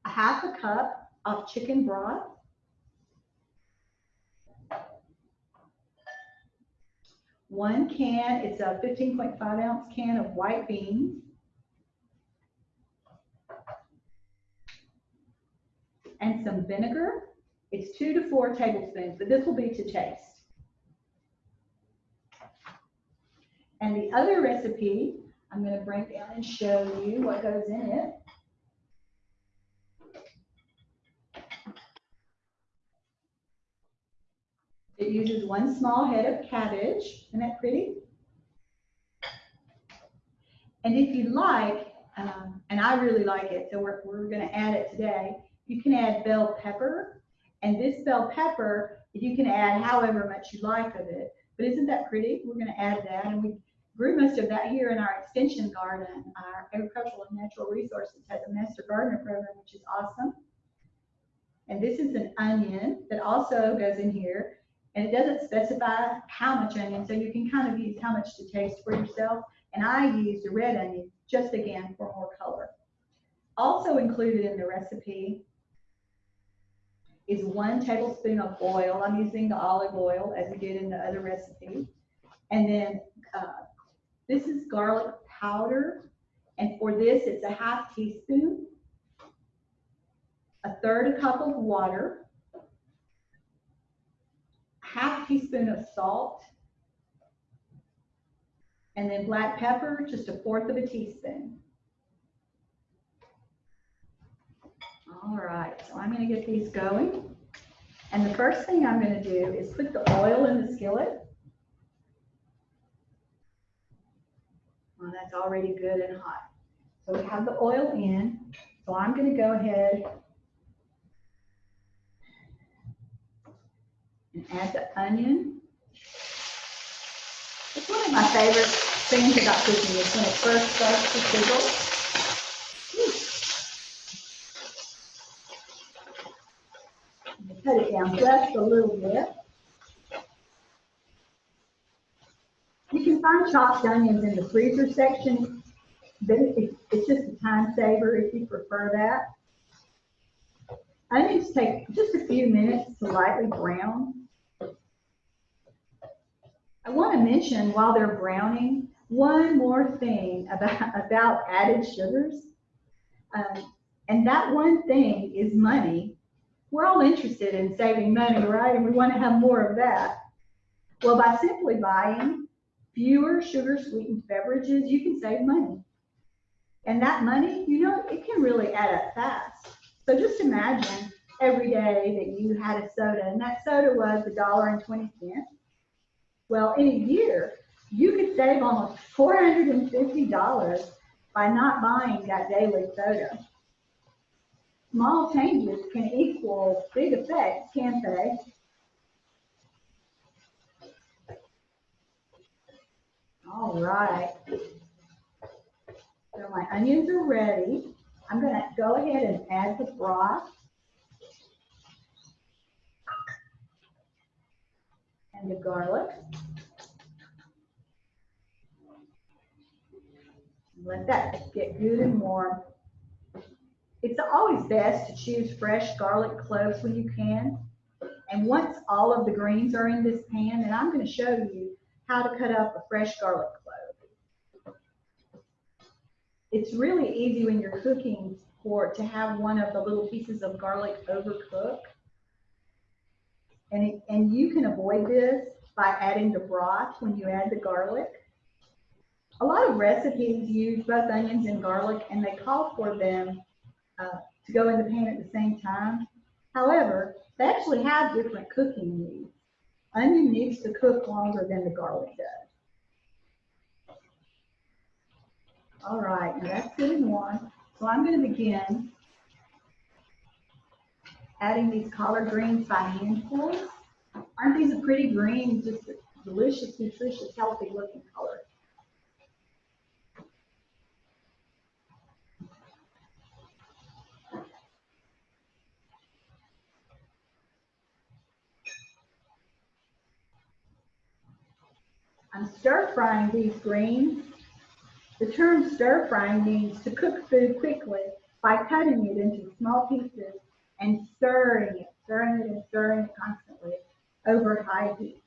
A half a cup of chicken broth. One can, it's a 15.5 ounce can of white beans. And some vinegar. It's two to four tablespoons, but this will be to taste. And the other recipe, I'm going to bring down and show you what goes in it. It uses one small head of cabbage. Isn't that pretty? And if you like, um, and I really like it, so we're, we're going to add it today, you can add bell pepper. And this bell pepper, you can add however much you like of it. But isn't that pretty? We're going to add that. And we grew most of that here in our extension garden. Our Agricultural and Natural Resources has a Master Gardener program, which is awesome. And this is an onion that also goes in here. And it doesn't specify how much onion, so you can kind of use how much to taste for yourself. And I used a red onion, just again for more color. Also included in the recipe is one tablespoon of oil. I'm using the olive oil as we did in the other recipe. And then uh, this is garlic powder. And for this, it's a half teaspoon, a third a cup of water, half teaspoon of salt, and then black pepper, just a fourth of a teaspoon. All right, so I'm going to get these going. And the first thing I'm going to do is put the oil in the skillet. Well, that's already good and hot. So we have the oil in. So I'm going to go ahead and add the onion. It's one of my favorite things about cooking is when it first starts to sizzle. Hmm. Cut it down just a little bit. You can find chopped onions in the freezer section, but it's just a time saver if you prefer that. Onions take just a few minutes to lightly brown. I want to mention while they're browning, one more thing about, about added sugars. Um, and that one thing is money. We're all interested in saving money, right? And we want to have more of that. Well, by simply buying fewer sugar sweetened beverages, you can save money. And that money, you know, it can really add up fast. So just imagine every day that you had a soda and that soda was a dollar and 20 cents. Well, in a year, you could save almost $450 by not buying that daily soda. Small changes can equal big effects, can't they? All right. So my onions are ready. I'm going to go ahead and add the broth. And the garlic. Let that get good and warm. It's always best to choose fresh garlic cloves when you can. And once all of the greens are in this pan, and I'm going to show you how to cut up a fresh garlic clove. it's really easy when you're cooking for, to have one of the little pieces of garlic overcook. And, it- and you can avoid this by adding the broth when you add the garlic. A lot of recipes use both onions and garlic and they call for them uh, to go in the pan at the same time. However, they actually have different cooking needs. Onion needs to cook longer than the garlic does. All right, now that's good and one. So I'm going to begin adding these collard greens by handfuls. Aren't these a pretty green, just delicious, nutritious, healthy looking color? I'm stir frying these greens. The term stir frying means to cook food quickly by cutting it into small pieces and stirring it, stirring it and stirring it constantly over high heat.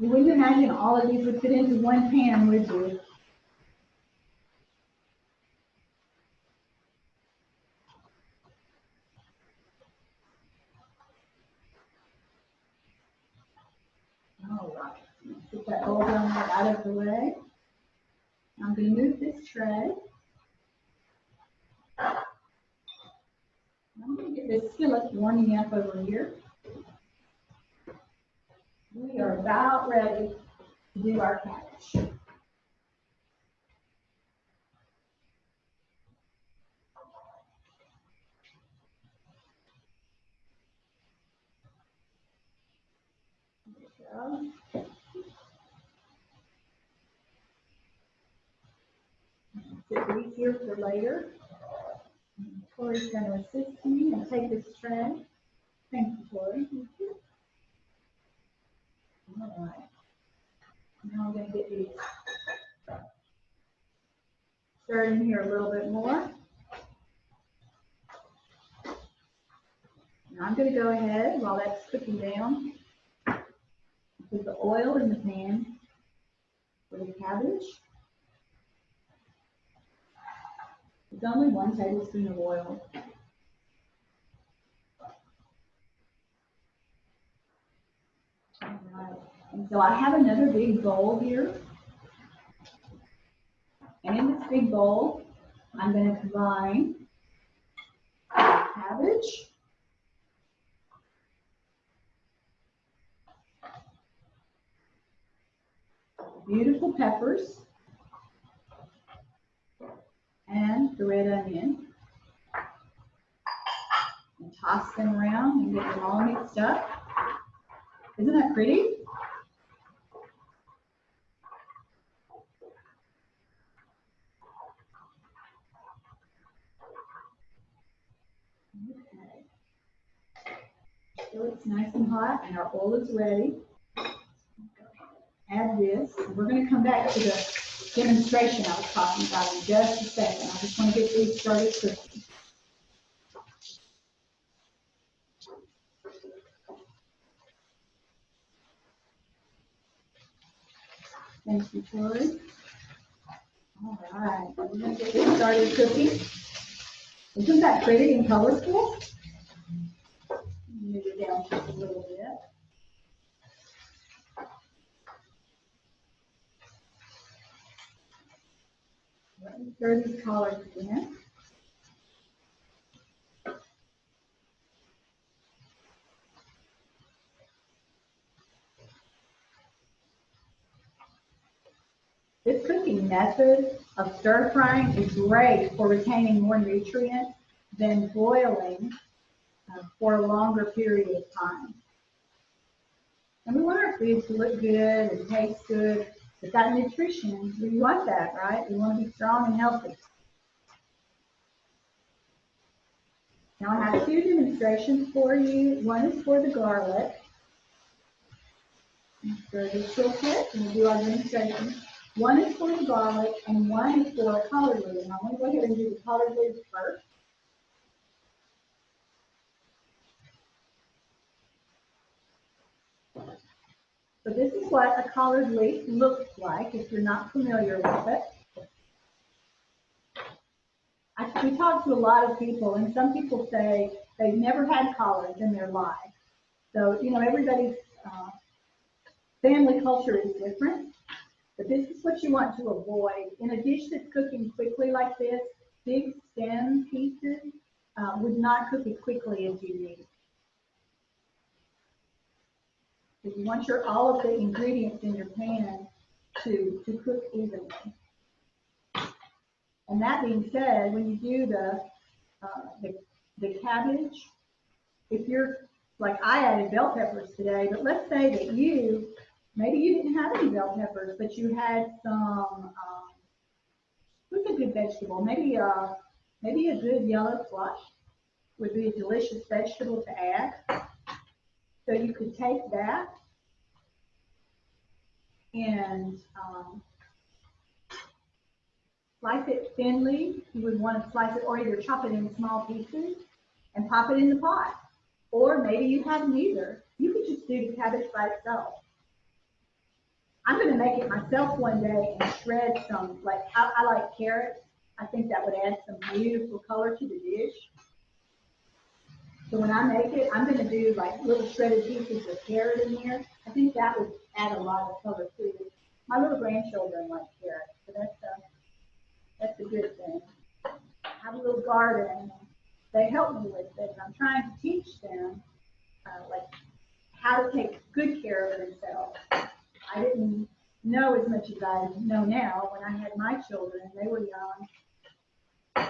You wouldn't imagine all of these would fit into one pan, would you? All right, out of the way. I'm gonna move this tray. I'm gonna get this skillet warming up over here. We are about ready to do our cabbage. There we go. Sit these here for later. Tori's gonna assist me and take this tray. Thank you, Tori. All right. Now I'm gonna get these stirred in here a little bit more. Now I'm gonna go ahead while that's cooking down. Put the oil in the pan for the cabbage. It's only one tablespoon of oil. Alright, and so I have another big bowl here. And in this big bowl, I'm gonna combine cabbage. Beautiful peppers. And the red onion. And toss them around and get them all mixed up. Isn't that pretty? So it's nice and hot and our oil is ready. Add this. We're going to come back to the demonstration I was talking about in just a second. I just want to get these started cooking. Thank you, Tori. All right, we're gonna get this started cooking. Isn't that pretty and colorful? Move it down just a little bit. Stir these collards again. This cooking method of stir frying is great for retaining more nutrients than boiling uh, for a longer period of time. And we want our food to look good and taste good. But that nutrition, we want that, right? We want to be strong and healthy. Now I have two demonstrations for you. One is for the garlic. quick, and we'll do our demonstration. One is for the garlic, and one is for collard leaf, and I'm gonna go ahead and do the collard leaf first. So this is what a collard leaf looks like if you're not familiar with it. I, we talk to a lot of people and some people say they've never had collards in their life. So, you know, everybody's uh, family culture is different, but this is what you want to avoid. In a dish that's cooking quickly like this, big stem pieces uh, would not cook as quickly as you need. Because you want your, all of the ingredients in your pan to, to cook evenly. And that being said, when you do the, uh, the, the cabbage, if you're, like I added bell peppers today, but let's say that you, maybe you didn't have any bell peppers, but you had some, um, what's a good vegetable? Maybe a, maybe a good yellow squash would be a delicious vegetable to add. So you could take that and um, slice it thinly. You would want to slice it or either chop it in small pieces and pop it in the pot. Or maybe you have neither. You could just do the cabbage by itself. I'm going to make it myself one day and shred some, like I, I like carrots. I think that would add some beautiful color to the dish. So when I make it, I'm going to do like little shredded pieces of carrot in there. I think that would add a lot of color too. My little grandchildren like carrots, so that's a, that's a good thing. I have a little garden. They help me with it. I'm trying to teach them uh, like how to take good care of themselves. I didn't know as much as I know now when I had my children. They were young.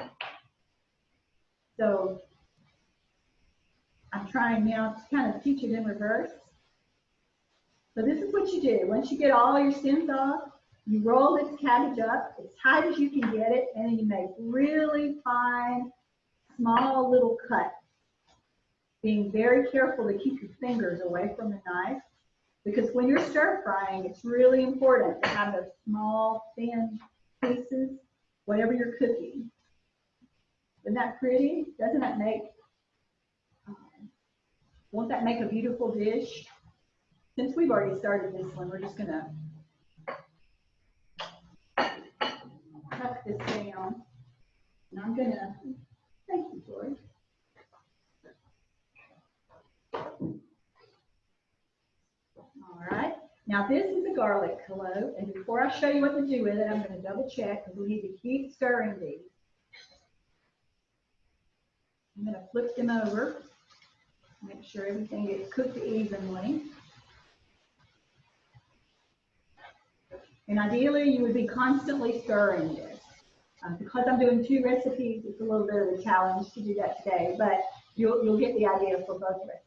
So I'm trying now to kind of teach it in reverse. So this is what you do. Once you get all your stems off, you roll this cabbage up as tight as you can get it, and then you make really fine, small little cuts. Being very careful to keep your fingers away from the knife, because when you're stir frying, it's really important to have those small, thin pieces, whatever you're cooking. Isn't that pretty? Doesn't that make won't that make a beautiful dish? Since we've already started this one, we're just gonna tuck this down. And I'm gonna, thank you, Tori. All right, now this is a garlic clove, and before I show you what to do with it, I'm gonna double check, because we need to keep stirring these. I'm gonna flip them over. Make sure everything gets cooked evenly. And ideally, you would be constantly stirring this. Um, because I'm doing two recipes, it's a little bit of a challenge to do that today, but you'll, you'll get the idea for both recipes.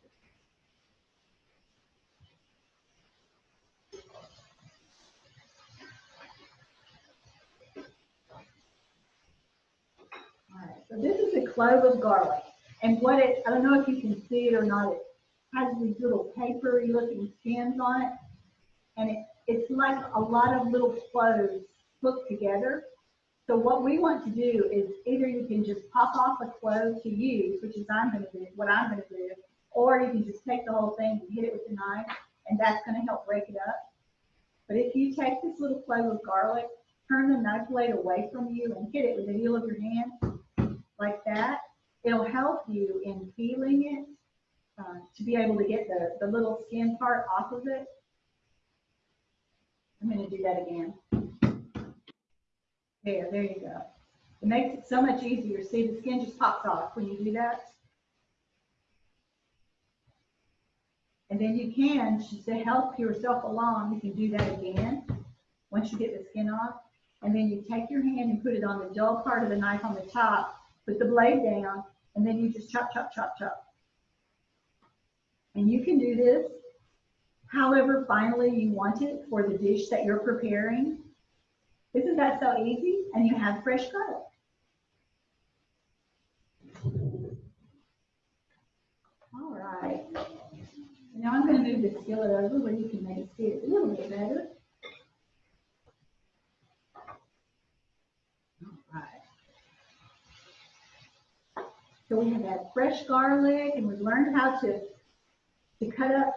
All right, so this is a clove of garlic. And what it, I don't know if you can see it or not, it has these little papery looking skins on it. And it, it's like a lot of little cloves put together. So what we want to do is either you can just pop off a clove to use, which is I'm going to do, what I'm going to do, or you can just take the whole thing and hit it with a knife, and that's going to help break it up. But if you take this little clove of garlic, turn the knife blade away from you and hit it with the heel of your hand, like that, it'll help you in peeling it uh, to be able to get the, the little skin part off of it. I'm going to do that again. There, there you go. It makes it so much easier. See, the skin just pops off when you do that. And then you can, to help yourself along, you can do that again once you get the skin off. And then you take your hand and put it on the dull part of the knife on the top, put the blade down, and then you just chop, chop, chop, chop. And you can do this however finely you want it for the dish that you're preparing. Isn't that so easy? And you have fresh garlic. All right. Now I'm gonna move the skillet over where you can maybe see it a little bit better. So we have had fresh garlic and we've learned how to, to cut up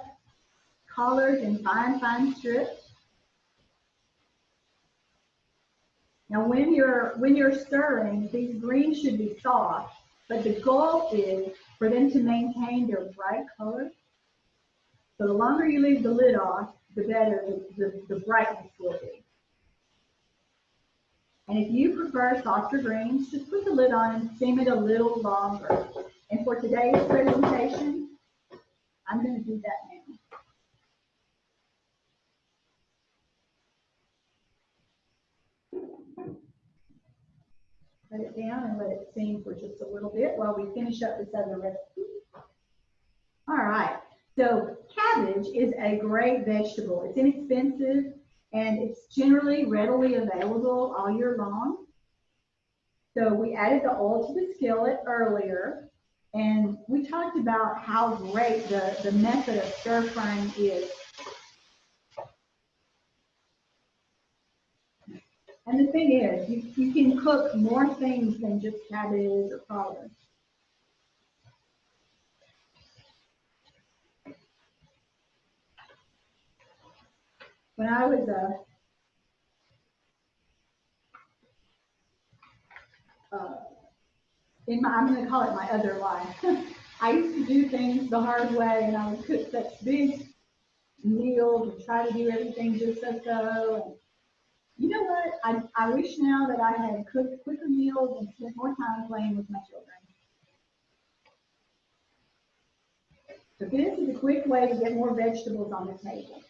collards in fine, fine strips. Now, when you're, when you're stirring, these greens should be soft, but the goal is for them to maintain their bright color. So the longer you leave the lid off, the better the, the, the brightness will be. And if you prefer softer greens, just put the lid on and steam it a little longer. And for today's presentation, I'm going to do that now. Let it down and let it steam for just a little bit while we finish up this other recipe. All right, so cabbage is a great vegetable. It's inexpensive and it's generally readily available all year long. So we added the oil to the skillet earlier and we talked about how great the, the method of stir frying is. And the thing is, you, you can cook more things than just cabbage or collard. When I was a uh, in my, I'm going to call it my other life. I used to do things the hard way, and I would cook such big meals and try to do everything just so. You know what? I, I wish now that I had cooked quicker meals and spent more time playing with my children. So this is a quick way to get more vegetables on the table.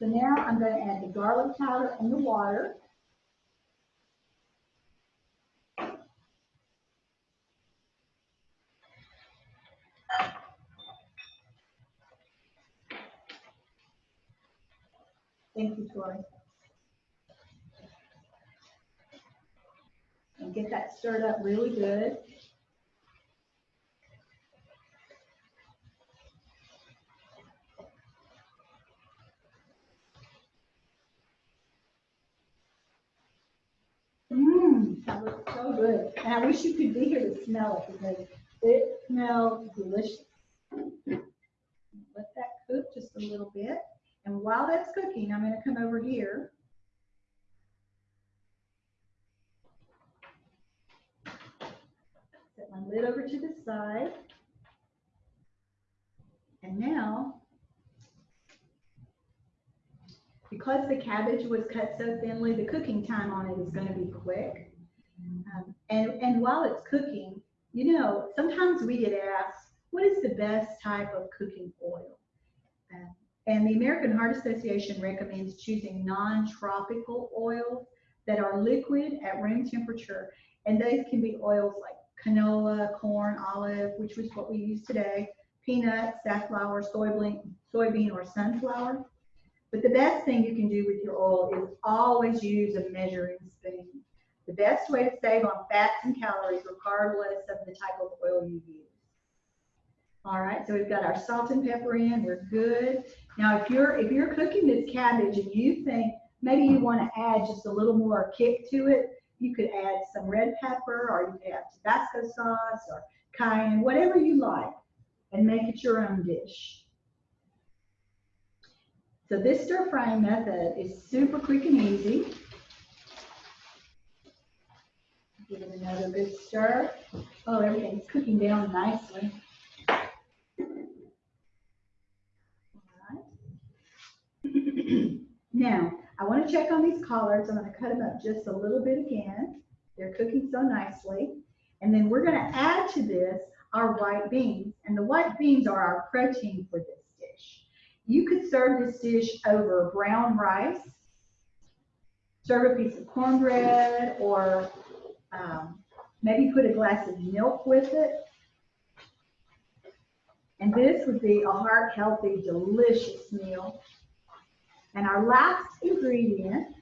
So now I'm going to add the garlic powder and the water. Thank you, Tori. And get that stirred up really good. That looks so good. And I wish you could be here to smell it because it smells delicious. Let that cook just a little bit. And while that's cooking, I'm going to come over here. Set my lid over to the side. And now, because the cabbage was cut so thinly, the cooking time on it is going to be quick. Um, and, and while it's cooking, you know, sometimes we get asked, what is the best type of cooking oil? Um, and the American Heart Association recommends choosing non-tropical oils that are liquid at room temperature. And those can be oils like canola, corn, olive, which was what we use today, peanuts, safflower, soybean, soybean or sunflower. But the best thing you can do with your oil is always use a measuring spoon. The best way to save on fats and calories regardless of the type of oil you use. All right, so we've got our salt and pepper in, we're good. Now, if you're, if you're cooking this cabbage and you think maybe you want to add just a little more kick to it, you could add some red pepper or you could add Tabasco sauce or cayenne, whatever you like, and make it your own dish. So this stir frying method is super quick and easy. Give it another good stir. Oh, everything's cooking down nicely. now, I want to check on these collards. I'm going to cut them up just a little bit again. They're cooking so nicely. And then we're going to add to this our white beans. And the white beans are our protein for this dish. You could serve this dish over brown rice, serve a piece of cornbread, or um, maybe put a glass of milk with it. And this would be a heart-healthy, delicious meal. And our last ingredient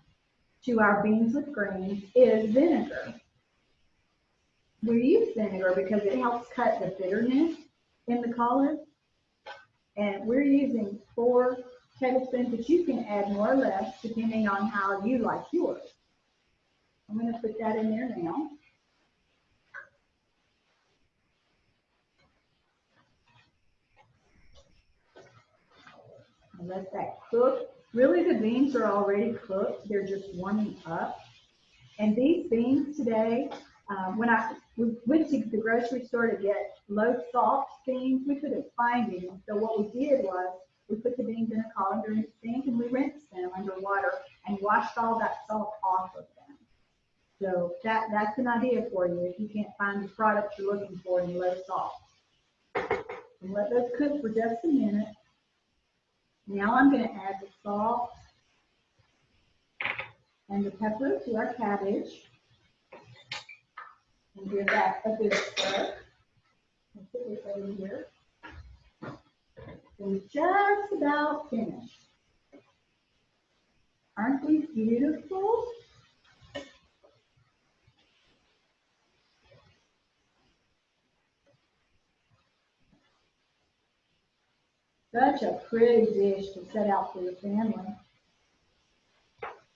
to our beans with greens is vinegar. We use vinegar because it helps cut the bitterness in the collard. And we're using four tablespoons, but you can add more or less depending on how you like yours. I'm gonna put that in there now. Let that cook. Really, the beans are already cooked. They're just warming up. And these beans today, um, when I we went to the grocery store to get low salt beans, we couldn't find any. So what we did was we put the beans in a colander the sink and we rinsed them under water and washed all that salt off of them. So that, that's an idea for you if you can't find the product you're looking for and let low salt. And let those cook for just a minute. Now I'm gonna add the salt and the pepper to our cabbage. And give that a good stir. Put this over here. We're just about finished. Aren't these beautiful? Such a pretty dish to set out for your family.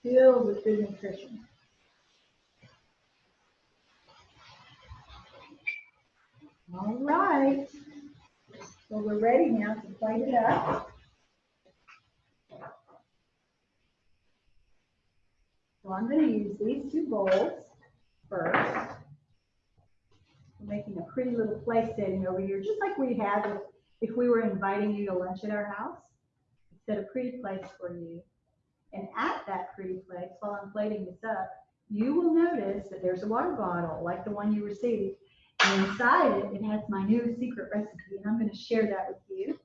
Filled with good nutrition. All right. So we're ready now to plate it up. So I'm going to use these two bowls first. We're making a pretty little place setting over here, just like we had if, if we were inviting you to lunch at our house. Set a pretty place for you. And at that pretty place, while I'm plating this up, you will notice that there's a water bottle like the one you received. And inside it, it has my new secret recipe, and I'm going to share that with you.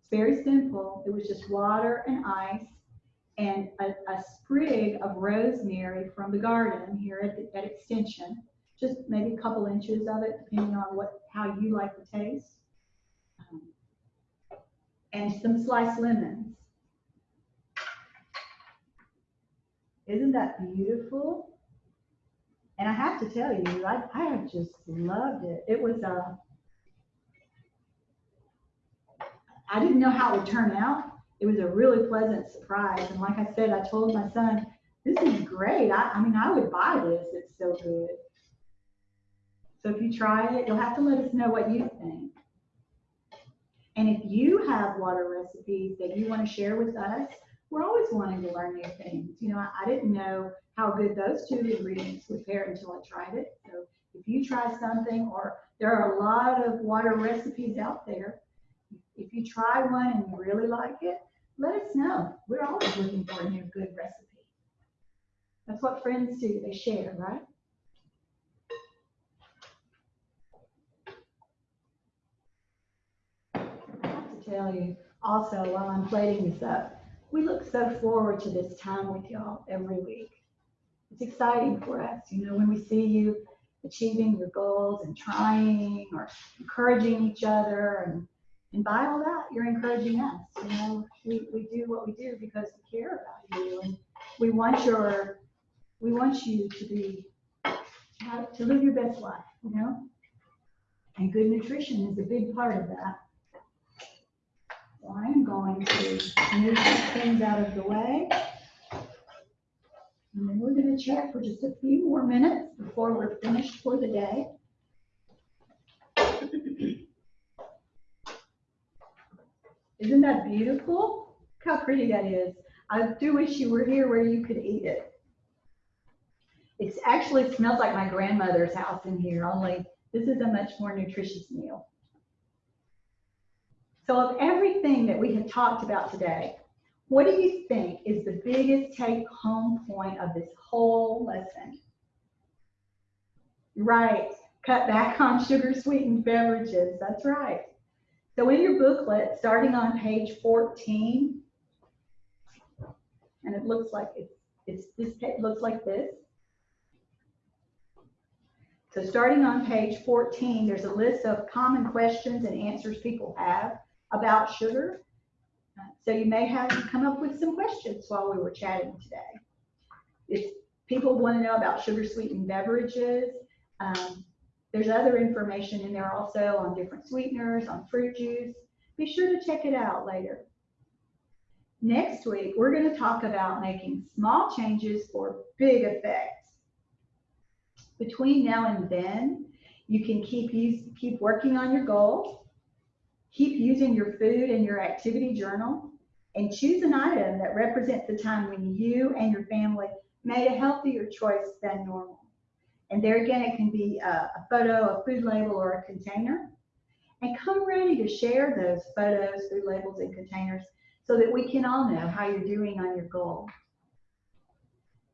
It's very simple. It was just water and ice and a, a sprig of rosemary from the garden here at, the, at Extension. Just maybe a couple inches of it, depending on what how you like the taste. And some sliced lemons. Isn't that beautiful? And I have to tell you, I, I have just loved it. It was a, I didn't know how it would turn out. It was a really pleasant surprise. And like I said, I told my son, this is great. I, I mean, I would buy this. It's so good. So if you try it, you'll have to let us know what you think. And if you have water recipes that you want to share with us, we're always wanting to learn new things. You know, I, I didn't know how good those two ingredients would pair until I tried it. So if you try something, or there are a lot of water recipes out there, if you try one and you really like it, let us know. We're always looking for a new good recipe. That's what friends do, they share, right? I have to tell you also while I'm plating this up, we look so forward to this time with y'all every week. It's exciting for us, you know, when we see you achieving your goals and trying or encouraging each other and and by all that, you're encouraging us. You know, we, we do what we do because we care about you and we want your we want you to be to live your best life, you know? And good nutrition is a big part of that. So I am going to move things out of the way. And then we're going to chat for just a few more minutes before we're finished for the day. Isn't that beautiful? Look how pretty that is. I do wish you were here where you could eat it. It actually smells like my grandmother's house in here, only this is a much more nutritious meal. So of everything that we have talked about today, what do you think is the biggest take home point of this whole lesson? Right, cut back on sugar sweetened beverages. That's right. So in your booklet, starting on page 14, and it looks like it's, it's this it looks like this. So starting on page 14, there's a list of common questions and answers people have about sugar. So you may have come up with some questions while we were chatting today. If people want to know about sugar sweetened beverages, um, there's other information in there also on different sweeteners, on fruit juice. Be sure to check it out later. Next week, we're going to talk about making small changes for big effects. Between now and then, you can keep use, keep working on your goals, keep using your food and your activity journal, and choose an item that represents the time when you and your family made a healthier choice than normal. And there again, it can be a, a photo, a food label, or a container. And come ready to share those photos, food labels, and containers so that we can all know how you're doing on your goal.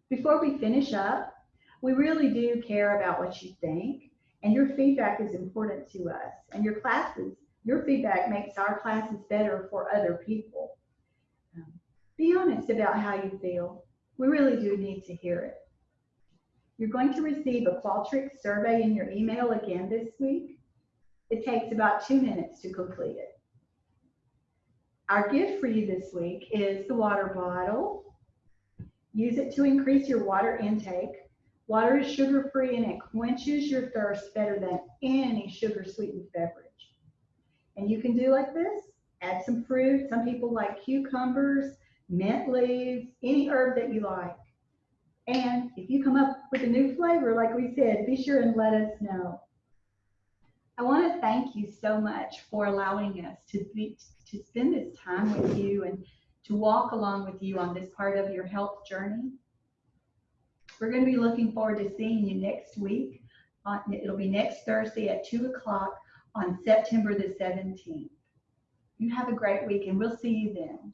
Before we finish up, we really do care about what you think, and your feedback is important to us. And your classes, your feedback makes our classes better for other people. Um, be honest about how you feel. We really do need to hear it. You're going to receive a Qualtrics survey in your email again this week. It takes about two minutes to complete it. Our gift for you this week is the water bottle. Use it to increase your water intake. Water is sugar-free and it quenches your thirst better than any sugar-sweetened beverage. And you can do like this, add some fruit. Some people like cucumbers, mint leaves, any herb that you like. And if you come up with a new flavor, like we said, be sure and let us know. I want to thank you so much for allowing us to be, to spend this time with you and to walk along with you on this part of your health journey. We're going to be looking forward to seeing you next week. Uh, it'll be next Thursday at 2 o'clock on September the 17th. You have a great week and we'll see you then.